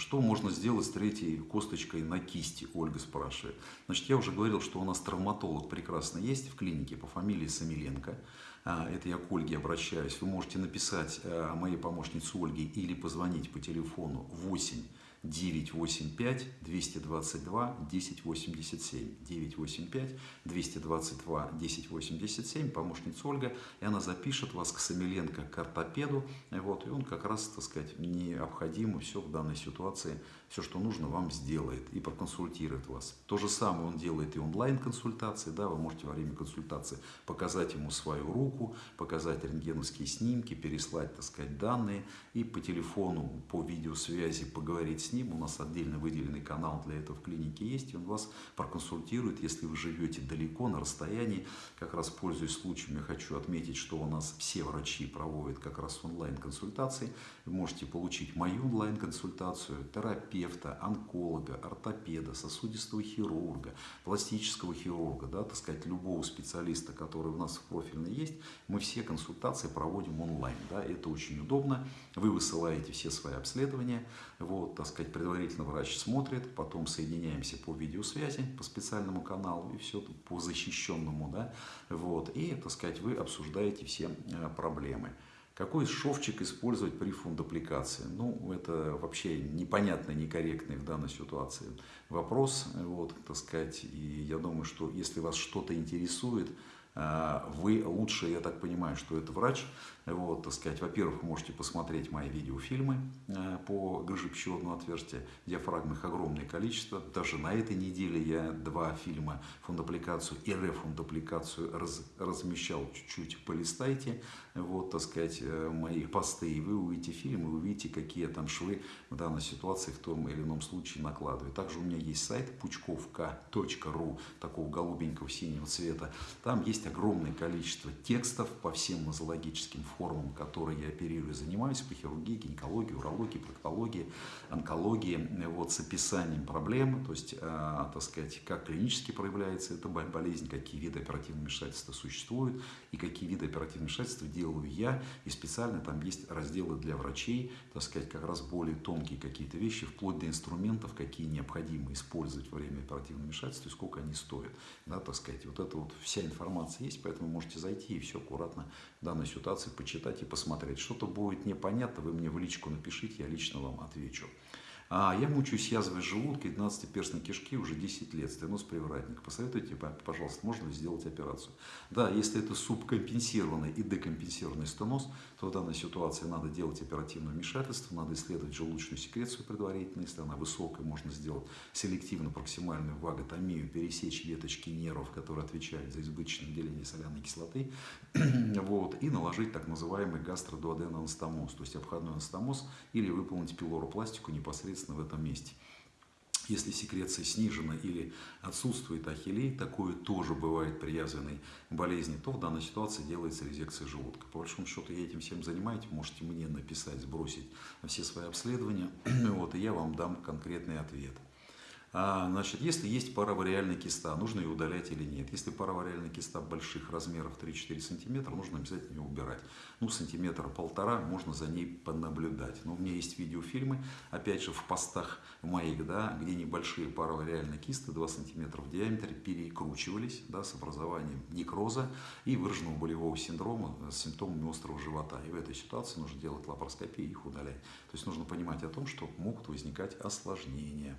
A: что можно сделать с третьей косточкой на кисти, Ольга спрашивает. Значит, я уже говорил, что у нас травматолог прекрасно есть в клинике по фамилии Самиленко. А, это я к Ольге обращаюсь. Вы можете написать э, моей помощнице Ольге или позвонить по телефону 8 985 222 1087. 985 222 1087. Помощница Ольга. И она запишет вас к Самиленко, к ортопеду. Вот, и он как раз, так сказать, необходимо все в данной ситуации, все, что нужно, вам сделает и проконсультирует вас. То же самое он делает и онлайн-консультации. Да, вы можете во время консультации показать ему свою руку, показать рентгеновские снимки, переслать, так сказать, данные и по телефону, по видеосвязи поговорить с ним, у нас отдельно выделенный канал для этого в клинике есть, и он вас проконсультирует, если вы живете далеко, на расстоянии. Как раз пользуясь случаем, я хочу отметить, что у нас все врачи проводят как раз онлайн-консультации. Вы можете получить мою онлайн-консультацию, терапевта, онколога, ортопеда, сосудистого хирурга, пластического хирурга, да, так сказать, любого специалиста, который у нас в профильной есть. Мы все консультации проводим онлайн. Да, это очень удобно. Вы высылаете все свои обследования, вот, так сказать, предварительно врач смотрит, потом соединяемся по видеосвязи, по специальному каналу и все по защищенному, да, вот, и, так сказать, вы обсуждаете все э, проблемы. Какой шовчик использовать при фундупликации? Ну, это вообще непонятный, некорректный в данной ситуации вопрос, вот, так сказать, и я думаю, что если вас что-то интересует, э, вы лучше, я так понимаю, что это врач, Вот, так сказать, во-первых, вы можете посмотреть мои видеофильмы э, по грыже пищеводного отверстия. Диафрагм их огромное количество. Даже на этой неделе я два фильма фундопликацию и рефундопликацию раз, размещал чуть-чуть. Полистайте, вот, так сказать, э, мои посты, и вы увидите фильм, и увидите, какие там швы в данной ситуации в том или ином случае накладываю. Также у меня есть сайт пучковка.ру, такого голубенького синего цвета. Там есть огромное количество текстов по всем нозологическим формам, которые я оперирую, занимаюсь по хирургии, гинекологии, урологии, проктологии, онкологии, вот, с описанием проблем, то есть, э, так сказать, как клинически проявляется эта болезнь, какие виды оперативного вмешательства существуют и какие виды оперативного вмешательства делаю я, и специально там есть разделы для врачей, так сказать, как раз более тонкие какие-то вещи, вплоть до инструментов, какие необходимо использовать во время оперативного вмешательства и сколько они стоят, да, так сказать, вот это вот вся информация есть, поэтому можете зайти и все аккуратно в данной ситуации почитать и посмотреть. Что-то будет непонятно, вы мне в личку напишите, я лично вам отвечу. А я мучаюсь язвой желудка и 12-перстной кишки уже 10 лет, стеноз привратник. Посоветуйте, пожалуйста, можно ли сделать операцию? Да, если это субкомпенсированный и декомпенсированный стеноз, то в данной ситуации надо делать оперативное вмешательство, надо исследовать желудочную секрецию предварительно, если она высокая, можно сделать селективно-проксимальную ваготомию, пересечь веточки нервов, которые отвечают за избыточное выделение соляной кислоты, вот, и наложить так называемый гастродуоденоанастомоз, то есть обходной анастомоз, или выполнить пилоропластику непосредственно непосредственно в этом месте. Если секреция снижена или отсутствует ахиллей, такое тоже бывает при язвенной болезни, то в данной ситуации делается резекция желудка. По большому счету я этим всем занимаюсь, можете мне написать, сбросить все свои обследования, вот, и я вам дам конкретный ответ. А, значит, если есть паравариальная киста, нужно ее удалять или нет. Если паравариальная киста больших размеров 3-4 сантиметра, нужно обязательно ее убирать. Ну, сантиметра полтора можно за ней понаблюдать. Но у меня есть видеофильмы, опять же, в постах моих, да, где небольшие паравариальные кисты 2 сантиметра в диаметре перекручивались да, с образованием некроза и выраженного болевого синдрома с симптомами острого живота. И в этой ситуации нужно делать лапароскопию и их удалять. То есть нужно понимать о том, что могут возникать осложнения.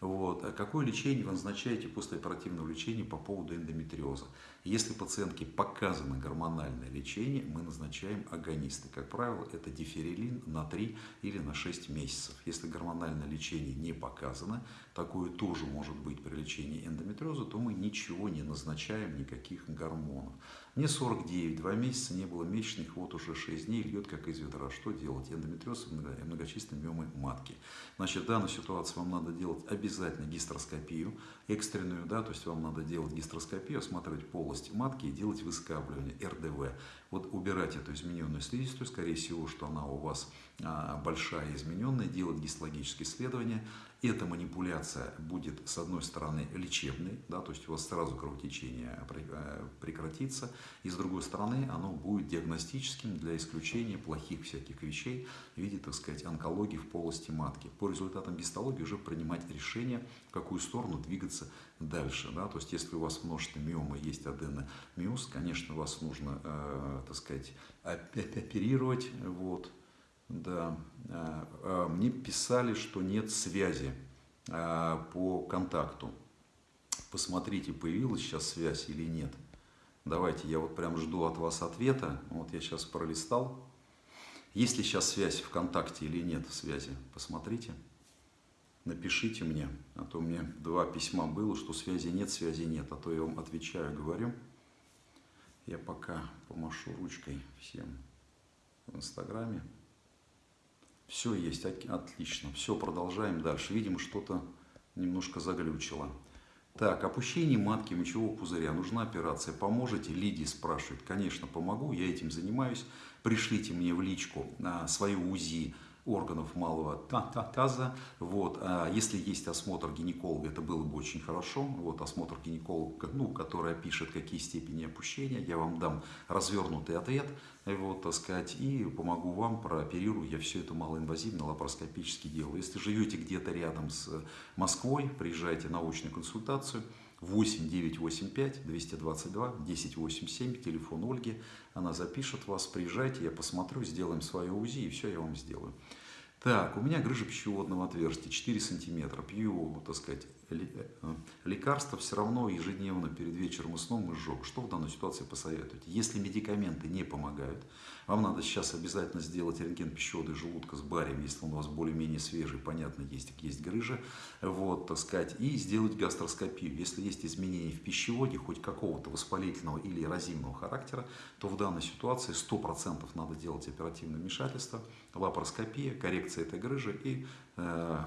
A: Вот. А какое лечение вы назначаете после оперативного лечения по поводу эндометриоза? Если пациентке показано гормональное лечение, мы назначаем агонисты. Как правило, это диферилин на 3 или на 6 месяцев. Если гормональное лечение не показано, такое тоже может быть при лечении эндометриоза, то мы ничего не назначаем, никаких гормонов. Мне 49, 2 месяца не было месячных, вот уже 6 дней льет как из ведра. Что делать? Эндометриоз и многочисленные миомы матки. Значит, в данной ситуации вам надо делать обязательно гистероскопию экстренную, да, то есть вам надо делать гистероскопию, осматривать полость матки и делать выскабливание, РДВ. Вот убирать эту измененную слизистую, скорее всего, что она у вас а, большая измененная, делать гистологические исследования, эта манипуляция будет, с одной стороны, лечебной, да, то есть у вас сразу кровотечение э, прекратится, и с другой стороны, оно будет диагностическим для исключения плохих всяких вещей в виде, так сказать, онкологии в полости матки. По результатам гистологии уже принимать решение, в какую сторону двигаться дальше. Да? То есть, если у вас множество миомы, есть аденомиоз, конечно, вас нужно, э, так сказать, оперировать, вот, да. А, а, мне писали, что нет связи а, по контакту. Посмотрите, появилась сейчас связь или нет. Давайте, я вот прям жду от вас ответа. Вот я сейчас пролистал. Есть ли сейчас связь ВКонтакте или нет связи? Посмотрите. Напишите мне, а то меня два письма было, что связи нет, связи нет. А то я вам отвечаю, говорю. Я пока помашу ручкой всем в Инстаграме. Все есть, отлично. Все, продолжаем дальше. Видимо, что-то немножко заглючило. Так, опущение матки мочевого пузыря. Нужна операция. Поможете? Лидия спрашивает. Конечно, помогу. Я этим занимаюсь. Пришлите мне в личку а, свою УЗИ органов малого таза. Вот. А если есть осмотр гинеколога, это было бы очень хорошо. Вот осмотр гинеколога, ну, который опишет, какие степени опущения. Я вам дам развернутый ответ, вот, так сказать, и помогу вам, прооперирую. Я все это малоинвазивно, лапароскопически делаю. Если живете где-то рядом с Москвой, приезжайте на очную консультацию. 8 985 222 1087, телефон Ольги. Она запишет вас, приезжайте, я посмотрю, сделаем свое УЗИ, и все я вам сделаю. Так, у меня грыжа пищеводного отверстия 4 сантиметра. Пью, так сказать, лекарства все равно ежедневно перед вечером и сном изжог. Что в данной ситуации посоветуете? Если медикаменты не помогают, вам надо сейчас обязательно сделать рентген пищевода и желудка с барием, если он у вас более-менее свежий, понятно, есть, есть грыжа, вот, так сказать, и сделать гастроскопию. Если есть изменения в пищеводе, хоть какого-то воспалительного или эрозивного характера, то в данной ситуации 100% надо делать оперативное вмешательство, лапароскопия, коррекция этой грыжи и э,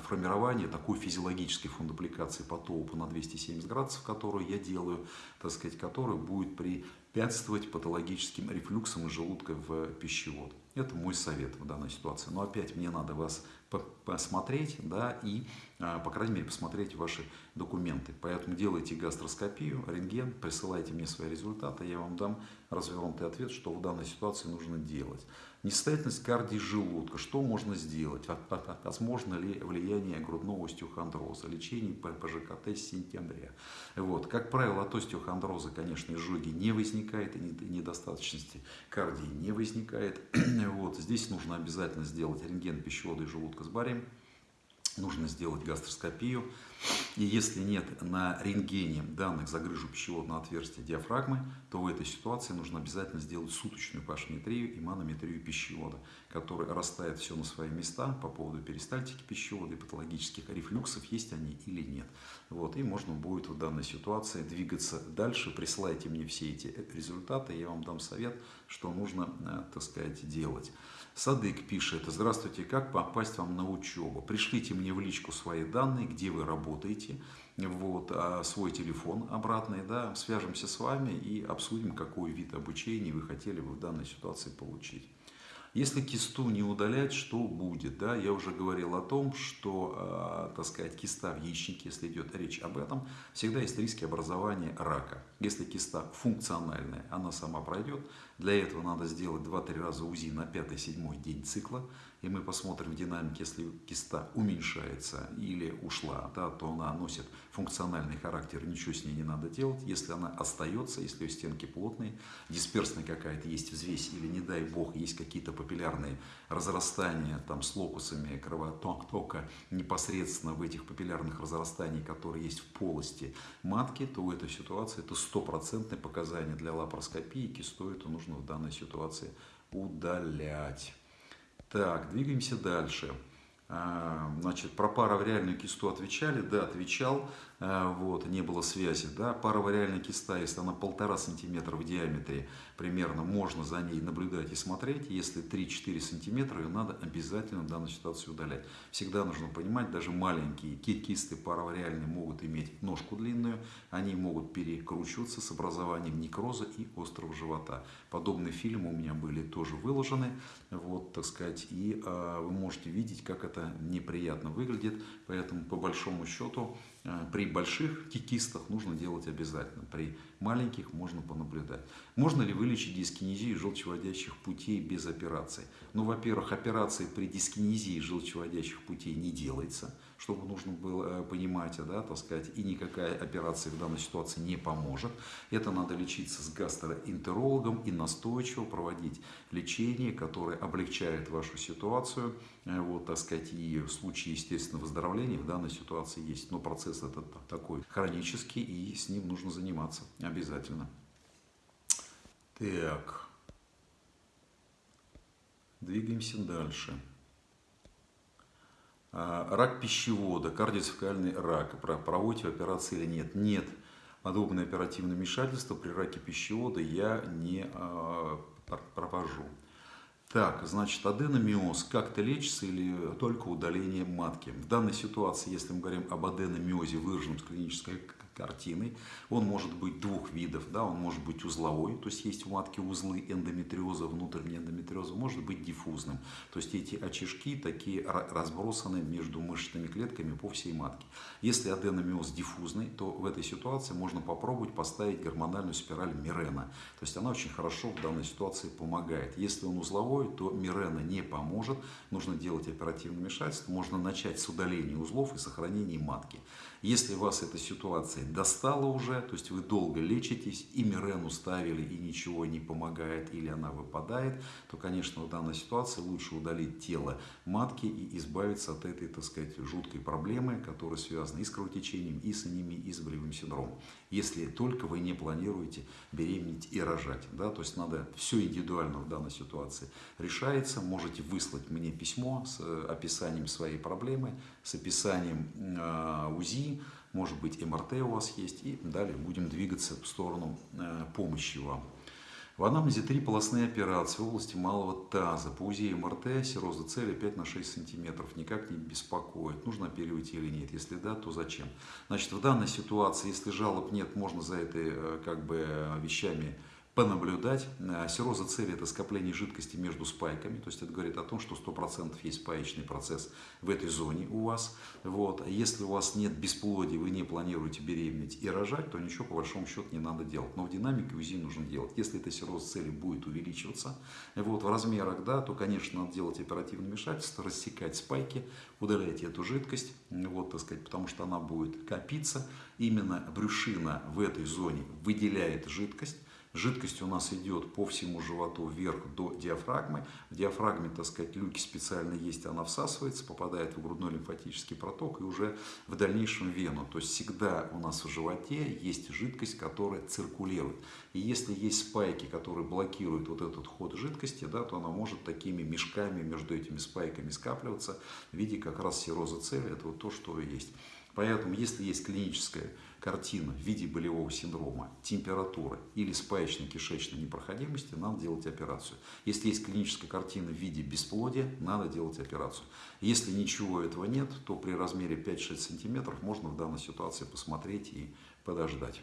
A: формирование такой физиологической фундупликации по топу на 270 градусов, которую я делаю, так сказать, которая будет препятствовать патологическим рефлюксам из желудка в пищевод. Это мой совет в данной ситуации. Но опять мне надо вас посмотреть, да, и, а, по крайней мере, посмотреть ваши документы. Поэтому делайте гастроскопию, рентген, присылайте мне свои результаты, я вам дам развернутый ответ, что в данной ситуации нужно делать. Несостоятельность кардии желудка. Что можно сделать? Возможно ли влияние грудного остеохондроза? Лечение ПЖКТ с сентября. Вот. Как правило, от остеохондроза, конечно, изжоги не возникает, и недостаточности кардии не возникает. Вот. Здесь нужно обязательно сделать рентген пищевода и желудка с барием нужно сделать гастроскопию. И если нет на рентгене данных за грыжу пищеводного отверстия диафрагмы, то в этой ситуации нужно обязательно сделать суточную пашметрию и манометрию пищевода, которая расставит все на свои места по поводу перистальтики пищевода и патологических рефлюксов, есть они или нет. Вот, и можно будет в данной ситуации двигаться дальше. Присылайте мне все эти результаты, я вам дам совет, что нужно, э, так сказать, делать. Садык пишет, здравствуйте, как попасть вам на учебу? Пришлите мне в личку свои данные, где вы работаете, вот, а свой телефон обратный, да, свяжемся с вами и обсудим, какой вид обучения вы хотели бы в данной ситуации получить. Если кисту не удалять, что будет? Да? Я уже говорил о том, что, э, так сказать, киста в яичнике, если идет речь об этом, всегда есть риски образования рака. Если киста функциональная, она сама пройдет. Для этого надо сделать 2-3 раза УЗИ на 5-7 день цикла и мы посмотрим в динамике, если киста уменьшается или ушла, да, то она носит функциональный характер, ничего с ней не надо делать. Если она остается, если ее стенки плотные, дисперсная какая-то есть взвесь или, не дай бог, есть какие-то папиллярные разрастания там, с локусами кровотока непосредственно в этих папиллярных разрастаний, которые есть в полости матки, то в этой ситуации это стопроцентное показание для лапароскопии, кисту эту нужно в данной ситуации удалять. Так, двигаемся дальше. А, значит, про паравариальную кисту отвечали? Да, отвечал. А, вот, не было связи. Да, паравариальная киста, если она полтора сантиметра в диаметре, примерно можно за ней наблюдать и смотреть. Если 3-4 сантиметра, ее надо обязательно в данной ситуации удалять. Всегда нужно понимать, даже маленькие кисты паравариальные могут иметь ножку длинную, они могут перекручиваться с образованием некроза и острого живота. Подобные фильмы у меня были тоже выложены, вот, так сказать, и э, вы можете видеть, как это неприятно выглядит, поэтому по большому счету Э, при больших кикистах нужно делать обязательно, при маленьких можно понаблюдать. Можно ли вылечить дискинезию желчеводящих путей без операции? Ну, во-первых, операции при дискинезии желчеводящих путей не делается, чтобы нужно было э, понимать, да, так сказать, и никакая операция в данной ситуации не поможет. Это надо лечиться с гастроэнтерологом и настойчиво проводить лечение, которое облегчает вашу ситуацию, э, вот, так сказать, и в случае, естественно, выздоровления в данной ситуации есть. Но процесс этот такой хронический, и с ним нужно заниматься обязательно. Так. Двигаемся дальше. А, рак пищевода, кардиоцефалный рак. Проводите операции или нет? Нет. Подобное оперативное вмешательство при раке пищевода я не а, провожу. Так, значит, аденомиоз как-то лечится или только удаление матки? В данной ситуации, если мы говорим об аденомиозе, выраженном с клинической картиной. Он может быть двух видов, да, он может быть узловой, то есть есть в матке узлы эндометриоза, внутренней эндометриоза, может быть диффузным, то есть эти очишки такие разбросаны между мышечными клетками по всей матке. Если аденомиоз диффузный, то в этой ситуации можно попробовать поставить гормональную спираль Мирена, то есть она очень хорошо в данной ситуации помогает. Если он узловой, то Мирена не поможет, нужно делать оперативное вмешательство, можно начать с удаления узлов и сохранения матки. Если вас эта ситуация достала уже, то есть вы долго лечитесь, и мирену ставили, и ничего не помогает, или она выпадает, то, конечно, в данной ситуации лучше удалить тело матки и избавиться от этой, так сказать, жуткой проблемы, которая связана и с кровотечением, и с анемией, и с болевым синдромом. Если только вы не планируете беременеть и рожать. Да? То есть надо все индивидуально в данной ситуации решается. Можете выслать мне письмо с э, описанием своей проблемы, с описанием э, УЗИ, может быть МРТ у вас есть, и далее будем двигаться в сторону э, помощи вам. В анамнезе три полостные операции в области малого таза. По УЗИ МРТ сироза цели 5 на 6 сантиметров. Никак не беспокоит. Нужно оперировать или нет. Если да, то зачем? Значит, в данной ситуации, если жалоб нет, можно за этой э, как бы вещами понаблюдать. Э, Сироза цели – это скопление жидкости между спайками, то есть это говорит о том, что 100% есть спаечный процесс в этой зоне у вас. Вот. Если у вас нет бесплодия, вы не планируете беременеть и рожать, то ничего по большому счету не надо делать. Но в динамике УЗИ нужно делать. Если эта сироза цели будет увеличиваться вот, в размерах, да, то, конечно, надо делать оперативное вмешательство, рассекать спайки, удалять эту жидкость, вот, так сказать, потому что она будет копиться. Именно брюшина в этой зоне выделяет жидкость, Жидкость у нас идет по всему животу вверх до диафрагмы. В диафрагме, так сказать, люки специально есть, она всасывается, попадает в грудной лимфатический проток и уже в дальнейшем в вену. То есть всегда у нас в животе есть жидкость, которая циркулирует. И если есть спайки, которые блокируют вот этот ход жидкости, да, то она может такими мешками между этими спайками скапливаться в виде как раз сироза цели. Это вот то, что есть. Поэтому, если есть клиническая картина в виде болевого синдрома, температуры или спаечной кишечной непроходимости, надо делать операцию. Если есть клиническая картина в виде бесплодия, надо делать операцию. Если ничего этого нет, то при размере 5-6 см можно в данной ситуации посмотреть и подождать.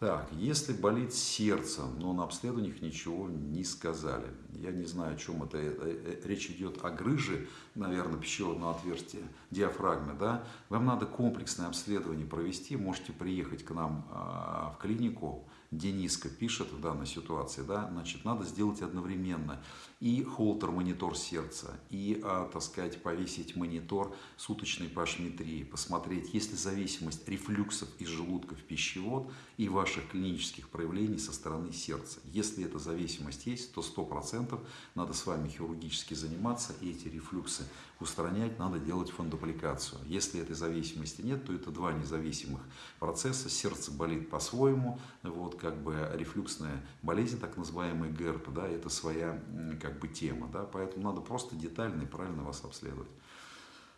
A: Так, если болит сердце, но на обследованиях ничего не сказали. Я не знаю, о чем это. Э, э, речь идет о грыже, наверное, пищеводного отверстия, диафрагмы. Да? Вам надо комплексное обследование провести. Можете приехать к нам а, в клинику, Дениска пишет в данной ситуации, да, значит, надо сделать одновременно и холтер-монитор сердца, и, а, так сказать, повесить монитор суточной пашметрии, посмотреть, есть ли зависимость рефлюксов из желудка в пищевод и ваших клинических проявлений со стороны сердца. Если эта зависимость есть, то 100% надо с вами хирургически заниматься и эти рефлюксы устранять, надо делать фондопликацию. Если этой зависимости нет, то это два независимых процесса. Сердце болит по-своему, вот как бы рефлюксная болезнь, так называемый ГЭРП, да, это своя как бы тема, да, поэтому надо просто детально и правильно вас обследовать.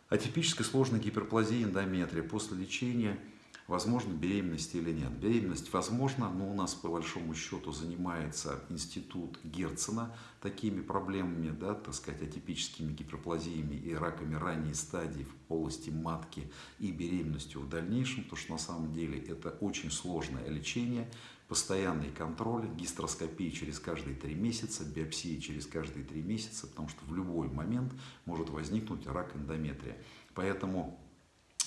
A: Атипическая сложная гиперплазия эндометрия после лечения – возможно беременность или нет. Беременность возможна, но у нас по большому счету занимается институт Герцена такими проблемами, да, так сказать, атипическими гиперплазиями и раками ранней стадии в полости матки и беременностью в дальнейшем, потому что на самом деле это очень сложное лечение, постоянный контроль, гистероскопия через каждые три месяца, биопсия через каждые три месяца, потому что в любой момент может возникнуть рак эндометрия. Поэтому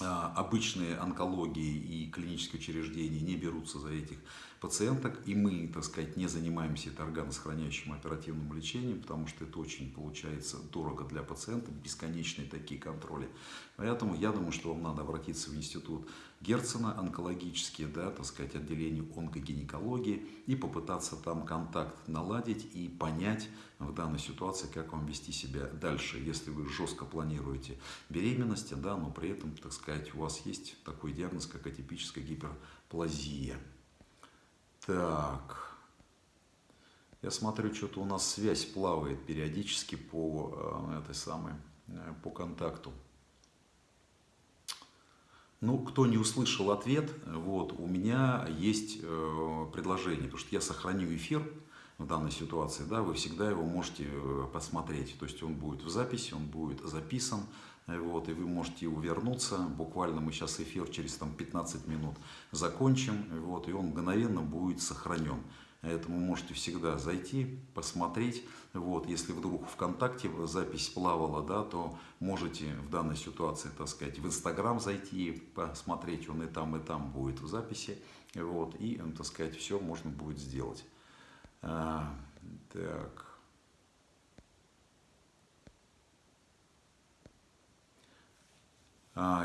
A: обычные онкологии и клинические учреждения не берутся за этих пациенток, и мы, так сказать, не занимаемся органосохраняющим оперативным лечением, потому что это очень получается дорого для пациента, бесконечные такие контроли. Поэтому я думаю, что вам надо обратиться в институт Герцена, онкологические, да, так сказать, отделение онкогинекологии, и попытаться там контакт наладить и понять в данной ситуации, как вам вести себя дальше, если вы жестко планируете беременность, да, но при этом, так сказать, у вас есть такой диагноз, как атипическая гиперплазия. Так. Я смотрю, что-то у нас связь плавает периодически по э, этой самой, э, по контакту. Ну, кто не услышал ответ, вот, у меня есть э, предложение, потому что я сохраню эфир в данной ситуации, да, вы всегда его можете э, посмотреть, то есть он будет в записи, он будет записан, вот, и вы можете вернуться. Буквально мы сейчас эфир через там, 15 минут закончим, вот, и он мгновенно будет сохранен. Поэтому можете всегда зайти, посмотреть. Вот, если вдруг ВКонтакте запись плавала, да, то можете в данной ситуации, так сказать, в Инстаграм зайти, посмотреть, он и там, и там будет в записи. Вот, и, так сказать, все можно будет сделать. А, так.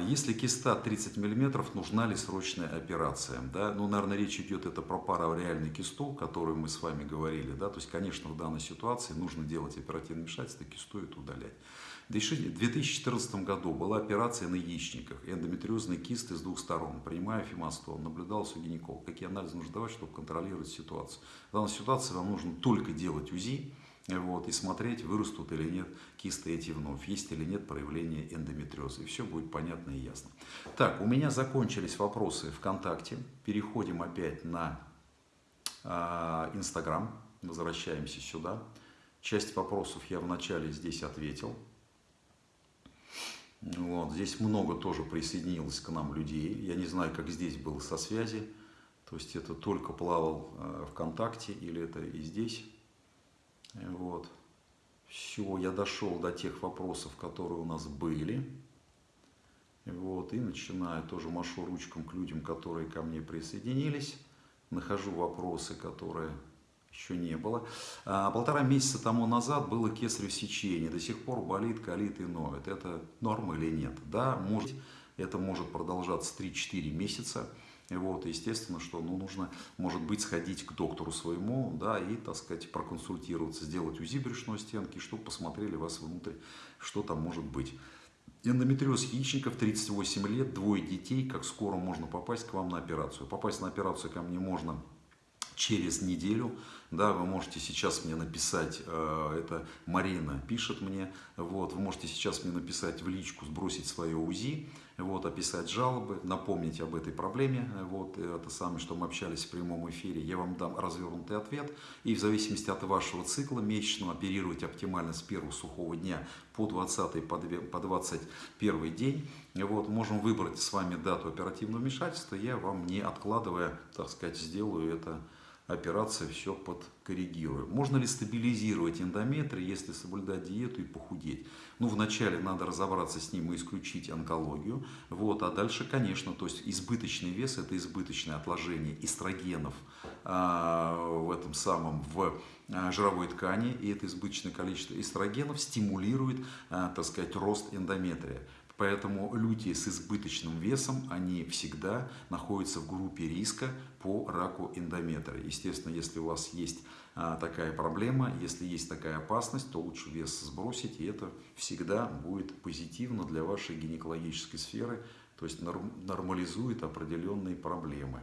A: Если киста 30 мм, нужна ли срочная операция? Да? Ну, наверное, речь идет это про парареальный кисту, которую мы с вами говорили. Да? То есть, конечно, в данной ситуации нужно делать оперативное вмешательство, кисту это удалять. В 2014 году была операция на яичниках, эндометриозный кист с двух сторон. Принимая фимастол, наблюдался у гинеколога. Какие анализы нужно давать, чтобы контролировать ситуацию? В данной ситуации вам нужно только делать УЗИ, вот, и смотреть, вырастут или нет кисты эти вновь, есть или нет проявления эндометриоза. И все будет понятно и ясно. Так, у меня закончились вопросы ВКонтакте. Переходим опять на а, Инстаграм. Э, Возвращаемся сюда. Часть вопросов я вначале здесь ответил. Вот, здесь много тоже присоединилось к нам людей. Я не знаю, как здесь было со связи. То есть это только плавал э, ВКонтакте или это и здесь. Вот. Все, я дошел до тех вопросов, которые у нас были. Вот, и начинаю, тоже машу ручкам к людям, которые ко мне присоединились. Нахожу вопросы, которые еще не было. А, полтора месяца тому назад было кесарево сечение. До сих пор болит, калит и ноет. Это норма или нет? Да, может, это может продолжаться 3-4 месяца. Вот, естественно, что ну, нужно, может быть, сходить к доктору своему, да, и, так сказать, проконсультироваться, сделать УЗИ брюшной стенки, чтобы посмотрели вас внутрь, что там может быть. Эндометриоз яичников, 38 лет, двое детей, как скоро можно попасть к вам на операцию. Попасть на операцию ко мне можно через неделю. Да, вы можете сейчас мне написать, э, это Марина пишет мне, вот, вы можете сейчас мне написать в личку, сбросить свое УЗИ, вот, описать жалобы, напомнить об этой проблеме, вот, это самое, что мы общались в прямом эфире, я вам дам развернутый ответ, и в зависимости от вашего цикла месячного оперировать оптимально с первого сухого дня по 20 по 21 день, вот, можем выбрать с вами дату оперативного вмешательства, я вам не откладывая, так сказать, сделаю это операция все подкоррегирует. Можно ли стабилизировать эндометрий, если соблюдать диету и похудеть? Ну, вначале надо разобраться с ним и исключить онкологию. Вот, а дальше, конечно, то есть избыточный вес – это избыточное отложение эстрогенов а, в этом самом, в а, жировой ткани, и это избыточное количество эстрогенов стимулирует, а, так сказать, рост эндометрия. Поэтому люди с избыточным весом, они всегда находятся в группе риска по раку эндометрия. Естественно, если у вас есть а, такая проблема, если есть такая опасность, то лучше вес сбросить, и это всегда будет позитивно для вашей гинекологической сферы, то есть нормализует определенные проблемы.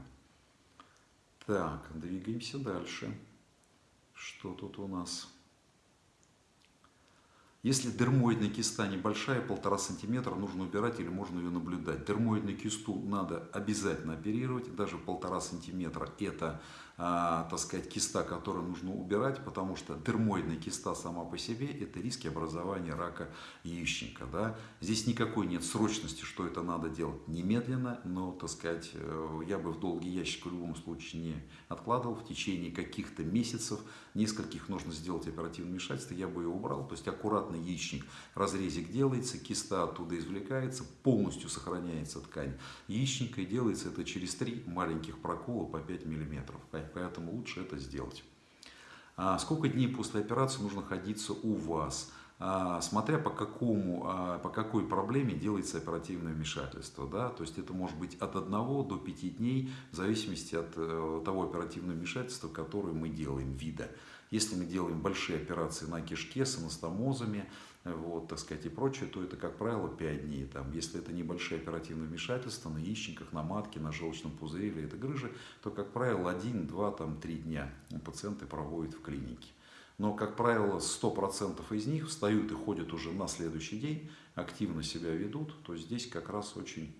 A: Так, двигаемся дальше. Что тут у нас? Если дермоидная киста небольшая, полтора сантиметра, нужно убирать или можно ее наблюдать. Дермоидную кисту надо обязательно оперировать, даже полтора сантиметра это а, так сказать, киста, которую нужно убирать, потому что дермоидная киста сама по себе – это риски образования рака яичника. Да? Здесь никакой нет срочности, что это надо делать немедленно, но, так сказать, э, я бы в долгий ящик в любом случае не откладывал. В течение каких-то месяцев, нескольких нужно сделать оперативное вмешательство, я бы ее убрал. То есть аккуратно яичник, разрезик делается, киста оттуда извлекается, полностью сохраняется ткань яичника и делается это через три маленьких прокола по 5 миллиметров поэтому лучше это сделать. А сколько дней после операции нужно находиться у вас? А, смотря по, какому, а, по какой проблеме делается оперативное вмешательство. Да? То есть это может быть от 1 до 5 дней, в зависимости от э, того оперативного вмешательства, которое мы делаем, вида. Если мы делаем большие операции на кишке с анастомозами, вот, так сказать, и прочее, то это, как правило, 5 дней. Там, если это небольшие оперативные вмешательства на яичниках, на матке, на желчном пузыре или это грыжи, то, как правило, 1, 2, там, 3 дня пациенты проводят в клинике. Но, как правило, 100% из них встают и ходят уже на следующий день, активно себя ведут, то здесь как раз очень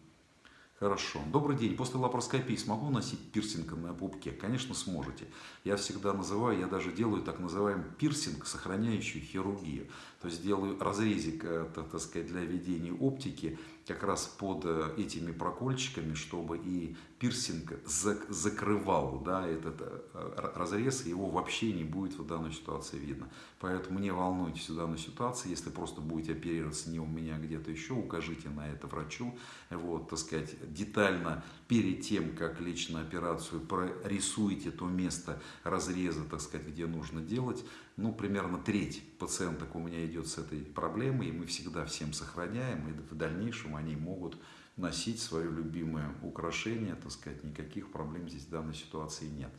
A: Хорошо. Добрый день. После лапароскопии смогу носить пирсинг на пупке? Конечно, сможете. Я всегда называю, я даже делаю так называемый пирсинг, сохраняющий хирургию. То есть делаю разрезик, э, так сказать, для ведения оптики как раз под э, этими прокольчиками, чтобы и пирсинг закрывал да, этот э, разрез, его вообще не будет в данной ситуации видно. Поэтому не волнуйтесь в данной ситуации, если просто будете оперироваться не у меня, а где-то еще, укажите на это врачу, вот, так сказать, детально перед тем, как лечь на операцию, прорисуйте то место разреза, так сказать, где нужно делать, ну, примерно треть пациенток у меня идет с этой проблемой, и мы всегда всем сохраняем, и в дальнейшем они могут носить свое любимое украшение, так сказать, никаких проблем здесь в данной ситуации нет.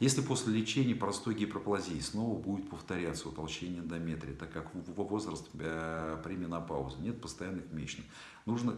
A: Если после лечения простой гиперплазии снова будет повторяться утолщение эндометрия, так как возраст э, при менопаузе, нет постоянных месячных, нужно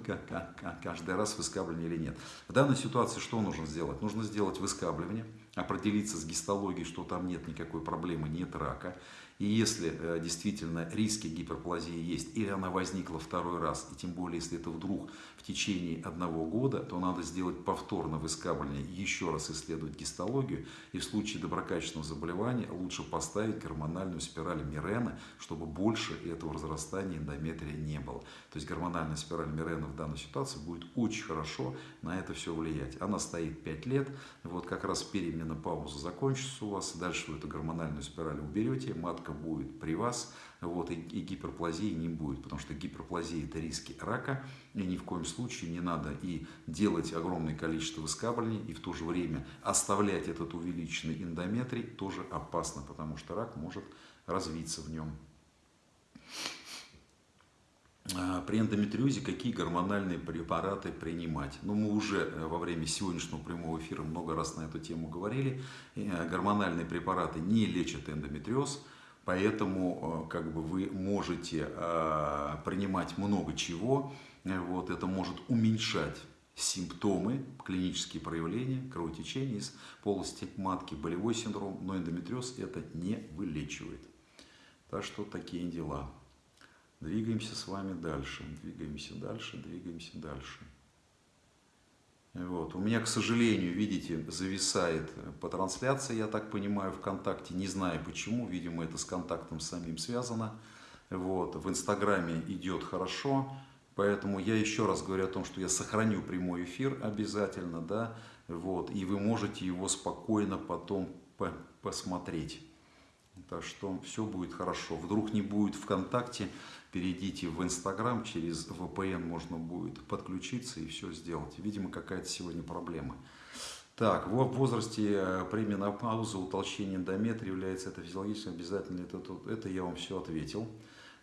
A: каждый раз выскабливание или нет. В данной ситуации что нужно сделать? Нужно сделать выскабливание, определиться с гистологией, что там нет никакой проблемы, нет рака. И если э, действительно риски гиперплазии есть, или она возникла второй раз, и тем более, если это вдруг в течение одного года, то надо сделать повторно выскабливание, еще раз исследовать гистологию, и в случае доброкачественного заболевания лучше поставить гормональную спираль Мирена, чтобы больше этого разрастания эндометрия не было. То есть гормональная спираль Мирена в данной ситуации будет очень хорошо на это все влиять. Она стоит 5 лет, вот как раз переменопауза закончится у вас, дальше вы эту гормональную спираль уберете, матка матка будет при вас, вот, и, и гиперплазии не будет, потому что гиперплазия это риски рака, и ни в коем случае не надо и делать огромное количество выскабливаний, и в то же время оставлять этот увеличенный эндометрий тоже опасно, потому что рак может развиться в нем. А, при эндометриозе какие гормональные препараты принимать? Ну, мы уже э, во время сегодняшнего прямого эфира много раз на эту тему говорили. Э, гормональные препараты не лечат эндометриоз, Поэтому э, как бы, вы можете э, принимать много чего. Вот, это может уменьшать симптомы, клинические проявления, кровотечения из полости матки, болевой синдром, но эндометриоз это не вылечивает. Так что такие дела. Двигаемся с вами дальше, двигаемся дальше, двигаемся дальше. Вот. У меня, к сожалению, видите, зависает по трансляции, я так понимаю, ВКонтакте. Не знаю почему, видимо, это с контактом самим связано. Вот. В Инстаграме идет хорошо, поэтому я еще раз говорю о том, что я сохраню прямой эфир обязательно, да, вот, и вы можете его спокойно потом посмотреть. Так что все будет хорошо. Вдруг не будет ВКонтакте, перейдите в Инстаграм, через VPN можно будет подключиться и все сделать. Видимо, какая-то сегодня проблема. Так, в возрасте э, при менопаузе утолщение эндометрия является это физиологически обязательно, это, это, это я вам все ответил.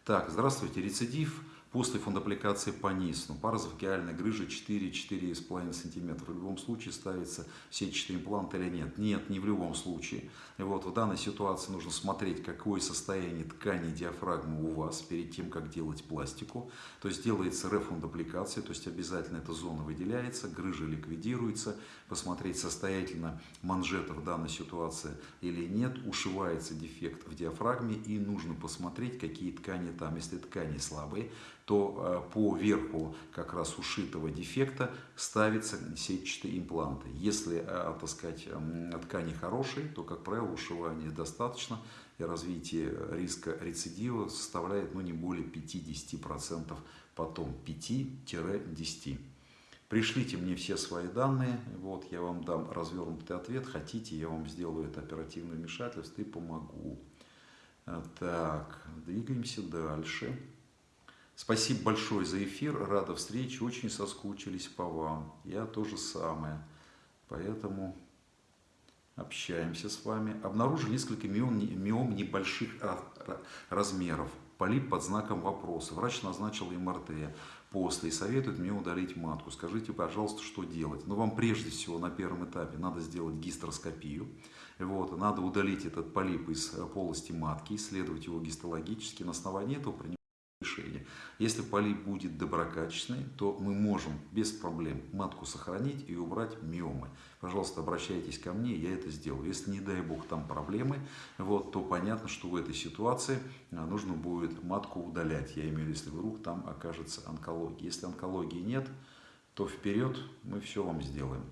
A: Так, здравствуйте, рецидив после фундопликации по НИС. Паразофикиальная грыжа 4-4,5 см. В любом случае ставится сетчатый имплант или нет? Нет, не в любом случае. И вот в данной ситуации нужно смотреть, какое состояние ткани диафрагмы у вас перед тем, как делать пластику. То есть делается рефундопликация, то есть обязательно эта зона выделяется, грыжа ликвидируется, посмотреть состоятельно манжета в данной ситуации или нет, ушивается дефект в диафрагме и нужно посмотреть, какие ткани там. Если ткани слабые, то э, по верху как раз ушитого дефекта ставятся сетчатые импланты. Если, э, так сказать, ткани хорошие, то, как правило, ушивания достаточно, и развитие риска рецидива составляет ну, не более 50%, потом 5-10%. Пришлите мне все свои данные, вот я вам дам развернутый ответ. Хотите, я вам сделаю это оперативное вмешательство и помогу. Э, так, двигаемся дальше. Спасибо большое за эфир, рада встрече, очень соскучились по вам. Я тоже самое, поэтому общаемся с вами. Обнаружили несколько миом, миом небольших размеров, полип под знаком вопроса. Врач назначил МРТ после и советует мне удалить матку. Скажите, пожалуйста, что делать? Ну, вам прежде всего на первом этапе надо сделать гистероскопию. Вот, надо удалить этот полип из полости матки, исследовать его гистологически. На основании этого принимать решение. Если полип будет доброкачественный, то мы можем без проблем матку сохранить и убрать миомы. Пожалуйста, обращайтесь ко мне, я это сделаю. Если, не дай бог, там проблемы, вот, то понятно, что в этой ситуации а, нужно будет матку удалять. Я имею в виду, если вдруг там окажется онкология. Если онкологии нет, то вперед мы все вам сделаем.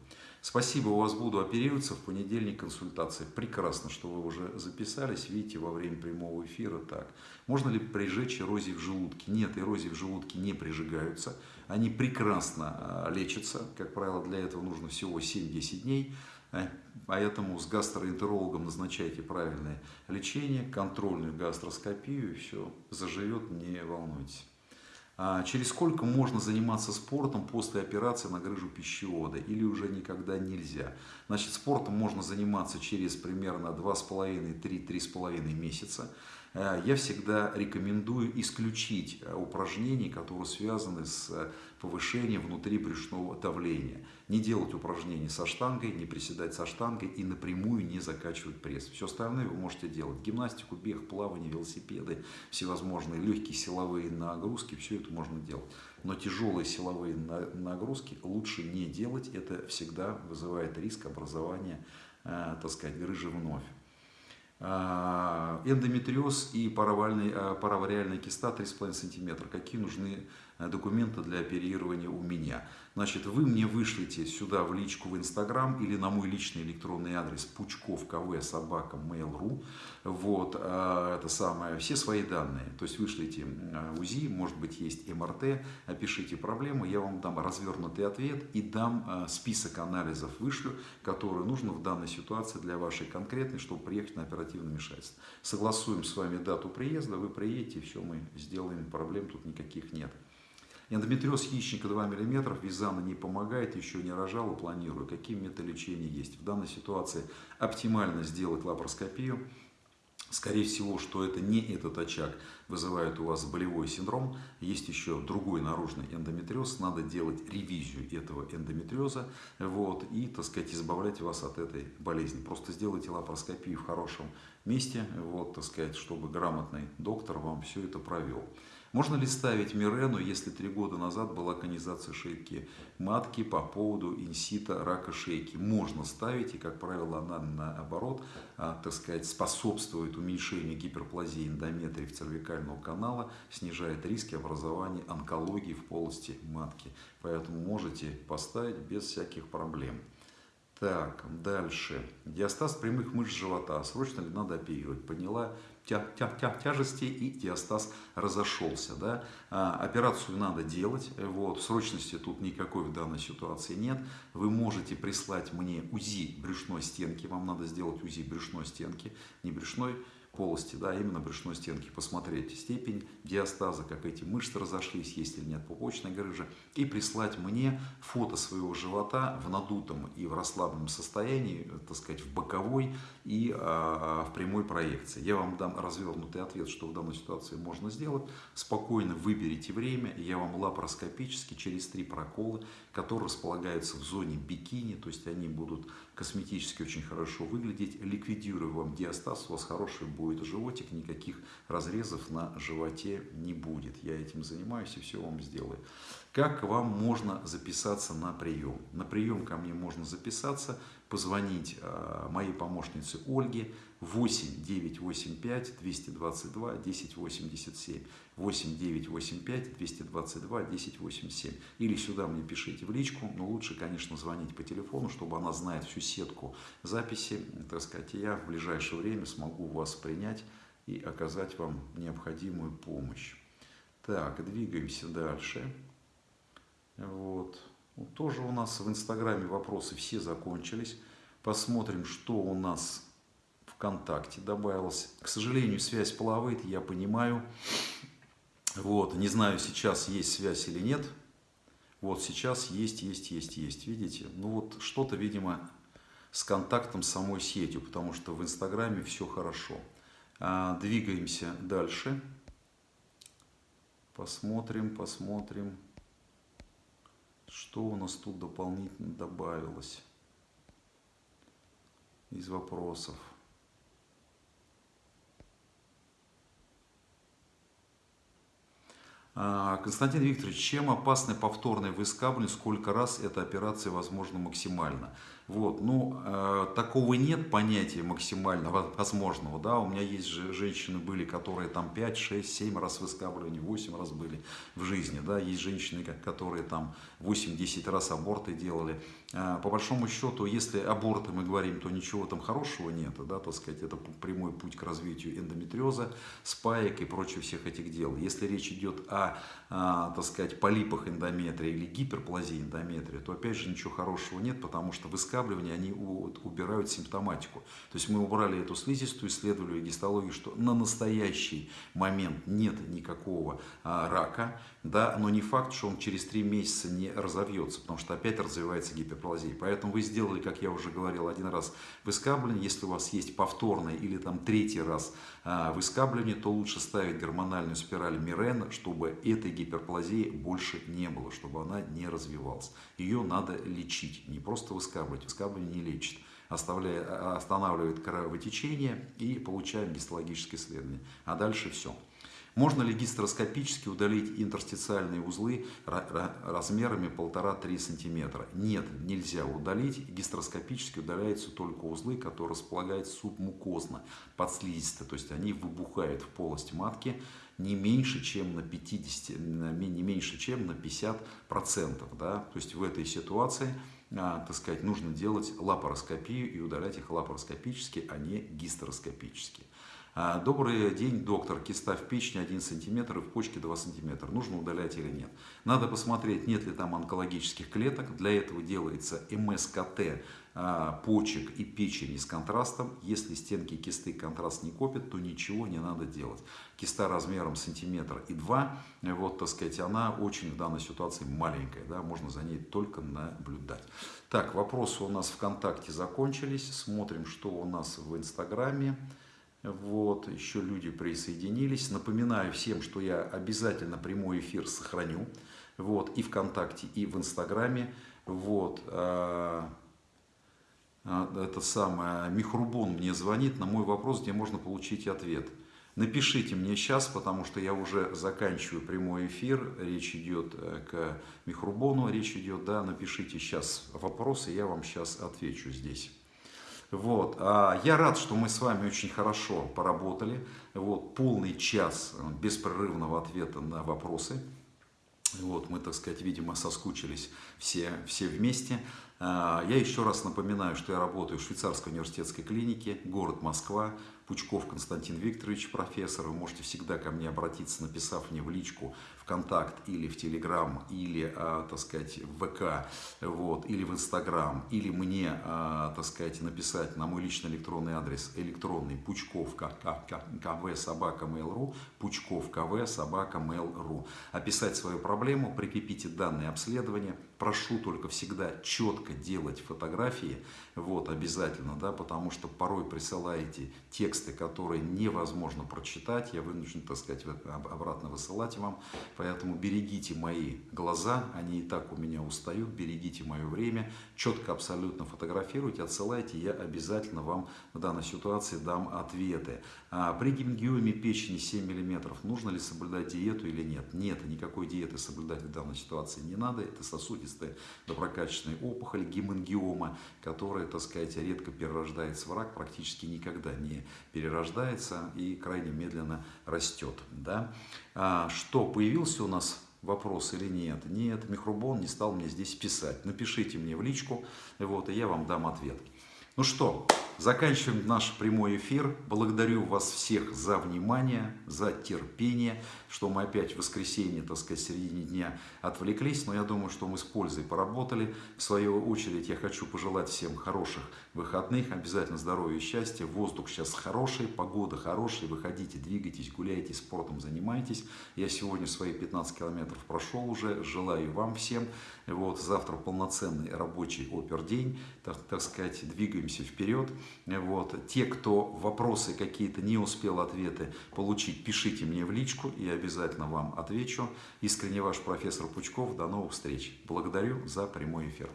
A: Спасибо, у вас буду оперироваться в понедельник консультация. Прекрасно, что вы уже записались, видите, во время прямого эфира так. Можно ли прижечь эрозии в желудке? Нет, эрозии в желудке не прижигаются. Они прекрасно а, лечатся. Как правило, для этого нужно всего 7-10 дней. Э, поэтому с гастроэнтерологом назначайте правильное лечение, контрольную гастроскопию, все заживет, не волнуйтесь. А через сколько можно заниматься спортом после операции на грыжу пищевода или уже никогда нельзя? Значит, спортом можно заниматься через примерно 2,5-3-3,5 месяца. Э, я всегда рекомендую исключить э, упражнения, которые связаны с э, повышением внутрибрюшного давления. Не делать упражнения со штангой, не приседать со штангой и напрямую не закачивать пресс. Все остальное вы можете делать. Гимнастику, бег, плавание, велосипеды, всевозможные легкие силовые нагрузки, все это можно делать. Но тяжелые силовые нагрузки лучше не делать. Это всегда вызывает риск образования, так сказать, грыжи вновь. А, эндометриоз и паравариальная, паравариальная киста 3,5 см. Какие нужны Э, документы для оперирования у меня. Значит, вы мне вышлите сюда в личку в Инстаграм или на мой личный электронный адрес пучков кв собака mail.ru вот, э, это самое, все свои данные. То есть вышлите э, УЗИ, может быть есть МРТ, опишите проблему, я вам дам развернутый ответ и дам список анализов вышлю, которые нужно в данной ситуации для вашей конкретной, чтобы приехать на оперативное вмешательство. Согласуем с вами дату приезда, вы приедете, все мы сделаем, проблем тут никаких нет. Эндометриоз яичника 2 мм, визана не помогает, еще не рожала, планирую. Какие методы лечения есть? В данной ситуации оптимально сделать лапароскопию. Скорее всего, что это не этот очаг вызывает у вас болевой синдром. Есть еще другой наружный эндометриоз. Надо делать ревизию этого эндометриоза вот, и, так сказать, избавлять вас от этой болезни. Просто сделайте лапароскопию в хорошем месте, вот, так сказать, чтобы грамотный доктор вам все это провел. Можно ли ставить Мирену, если три года назад была конизация шейки матки по поводу инсита рака шейки? Можно ставить, и, как правило, она наоборот, а, так сказать, способствует уменьшению гиперплазии эндометриев цервикального канала, снижает риски образования онкологии в полости матки. Поэтому можете поставить без всяких проблем. Так, дальше. Диастаз прямых мышц живота. Срочно ли надо оперировать? Поняла тя тя тя тяжести и диастаз разошелся. Да? А, операцию надо делать. Вот. Срочности тут никакой в данной ситуации нет. Вы можете прислать мне УЗИ брюшной стенки. Вам надо сделать УЗИ брюшной стенки. Не брюшной, полости, да, именно брюшной стенки, посмотреть степень диастаза, как эти мышцы разошлись, есть или нет пупочной грыжи, и прислать мне фото своего живота в надутом и в расслабленном состоянии, так сказать, в боковой и а, в прямой проекции. Я вам дам развернутый ответ, что в данной ситуации можно сделать. Спокойно выберите время, я вам лапароскопически через три прокола, которые располагаются в зоне бикини, то есть они будут косметически очень хорошо выглядеть, ликвидирую вам диастаз, у вас хороший будет животик, никаких разрезов на животе не будет. Я этим занимаюсь и все вам сделаю. Как вам можно записаться на прием? На прием ко мне можно записаться, позвонить э, моей помощнице Ольге 8 985 222 1087 8 985 222 1087 или сюда мне пишите в личку, но лучше, конечно, звонить по телефону, чтобы она знает всю сетку записи, так сказать, я в ближайшее время смогу вас принять и оказать вам необходимую помощь. Так, двигаемся дальше. Вот. Тоже у нас в Инстаграме вопросы все закончились. Посмотрим, что у нас ВКонтакте добавилось. К сожалению, связь плавает, я понимаю. Вот, не знаю, сейчас есть связь или нет. Вот, сейчас есть, есть, есть, есть. Видите? Ну вот, что-то, видимо, с контактом самой сетью, потому что в Инстаграме все хорошо. А, двигаемся дальше. Посмотрим, посмотрим, что у нас тут дополнительно добавилось из вопросов. А, Константин Викторович, чем опасны повторные выскабливания, сколько раз эта операция возможна максимально? Вот, ну, э, такого нет понятия максимально возможного, да, у меня есть же женщины были, которые там 5, 6, 7 раз выскабливания, 8 раз были в жизни, да, есть женщины, которые там 8-10 раз аборты делали. Э, по большому счету, если аборты мы говорим, то ничего там хорошего нет, да, так сказать, это прямой путь к развитию эндометриоза, спаек и прочих всех этих дел. Если речь идет о, а, так сказать, полипах эндометрия или гиперплазии эндометрия, то опять же ничего хорошего нет, потому что выскабливания, они убирают симптоматику. То есть мы убрали эту слизистую, исследовали гистологию, что на настоящий момент нет никакого а, рака, да, но не факт, что он через три месяца не разовьется, потому что опять развивается гиперплазия. Поэтому вы сделали, как я уже говорил, один раз выскабливание. Если у вас есть повторное или там третий раз а, выскабливание, то лучше ставить гормональную спираль Мирена, чтобы этой гиперплазии больше не было, чтобы она не развивалась. Ее надо лечить, не просто выскабливать. Выскабливание не лечит оставляет, а, останавливает кровотечение и получаем гистологическое исследование. А дальше все. Можно ли гистероскопически удалить интерстициальные узлы размерами 1,5-3 см? Нет, нельзя удалить. Гистероскопически удаляются только узлы, которые располагаются субмукозно, подслизисто. То есть они выбухают в полость матки не меньше, чем на 50, не меньше, чем на 50%. Да? То есть в этой ситуации а, так сказать, нужно делать лапароскопию и удалять их лапароскопически, а не гистероскопически. А, добрый день, доктор. Киста в печени 1 см и в почке 2 см. Нужно удалять или нет? Надо посмотреть, нет ли там онкологических клеток. Для этого делается МСКТ а, почек и печени с контрастом. Если стенки кисты контраст не копят, то ничего не надо делать. Киста размером сантиметр и два, вот, так сказать, она очень в данной ситуации маленькая, да, можно за ней только наблюдать. Так, вопросы у нас ВКонтакте закончились. Смотрим, что у нас в Инстаграме. Вот, еще люди присоединились. Напоминаю всем, что я обязательно прямой эфир сохраню. Вот, и ВКонтакте, и в Инстаграме. Вот, а, а, это самое, Михрубон мне звонит на мой вопрос, где можно получить ответ. Напишите мне сейчас, потому что я уже заканчиваю прямой эфир. Речь идет э, к Михрубону, речь идет, да, напишите сейчас вопросы, я вам сейчас отвечу здесь. Вот. А я рад, что мы с вами очень хорошо поработали. Вот. Полный час беспрерывного ответа на вопросы. Вот, мы, так сказать, видимо, соскучились все, все вместе. А, я еще раз напоминаю, что я работаю в швейцарской университетской клинике, город Москва, Пучков Константин Викторович, профессор. Вы можете всегда ко мне обратиться, написав мне в личку ВКонтакт или в Телеграм, или, а, так сказать, в ВК, вот, или в Инстаграм, или мне, а, так сказать, написать на мой личный электронный адрес электронный пучков кв собака mail.ru, пучков кв собака mail.ru. Описать свою проблему, прикрепите данные обследования. Прошу только всегда четко делать фотографии, вот, обязательно, да, потому что порой присылаете текст тексты, которые невозможно прочитать, я вынужден, так сказать, обратно высылать вам. Поэтому берегите мои глаза, они и так у меня устают, берегите мое время, четко абсолютно фотографируйте, отсылайте, я обязательно вам в данной ситуации дам ответы. А при гемангиоме печени 7 мм нужно ли соблюдать диету или нет? Нет, никакой диеты соблюдать в данной ситуации не надо. Это сосудистая доброкачественная опухоль гемангиома, которая, так сказать, редко перерождается в рак, практически никогда не перерождается и крайне медленно растет. Да? А что, появился у нас вопрос или нет? Нет, Михрубон не стал мне здесь писать. Напишите мне в личку, вот, и я вам дам ответ. Ну что, заканчиваем наш прямой эфир. Благодарю вас всех за внимание, за терпение, что мы опять в воскресенье, так сказать, в середине дня отвлеклись. Но я думаю, что мы с пользой поработали. В свою очередь я хочу пожелать всем хороших выходных, обязательно здоровья и счастья. Воздух сейчас хороший, погода хорошая. Выходите, двигайтесь, гуляйте, спортом занимайтесь. Я сегодня свои 15 километров прошел уже. Желаю вам всем. Вот, завтра полноценный рабочий опердень. Так, так сказать, двигаемся вперед. Вот. Те, кто вопросы какие-то не успел ответы получить, пишите мне в личку, я обязательно вам отвечу. Искренне ваш профессор Пучков. До новых встреч. Благодарю за прямой эфир.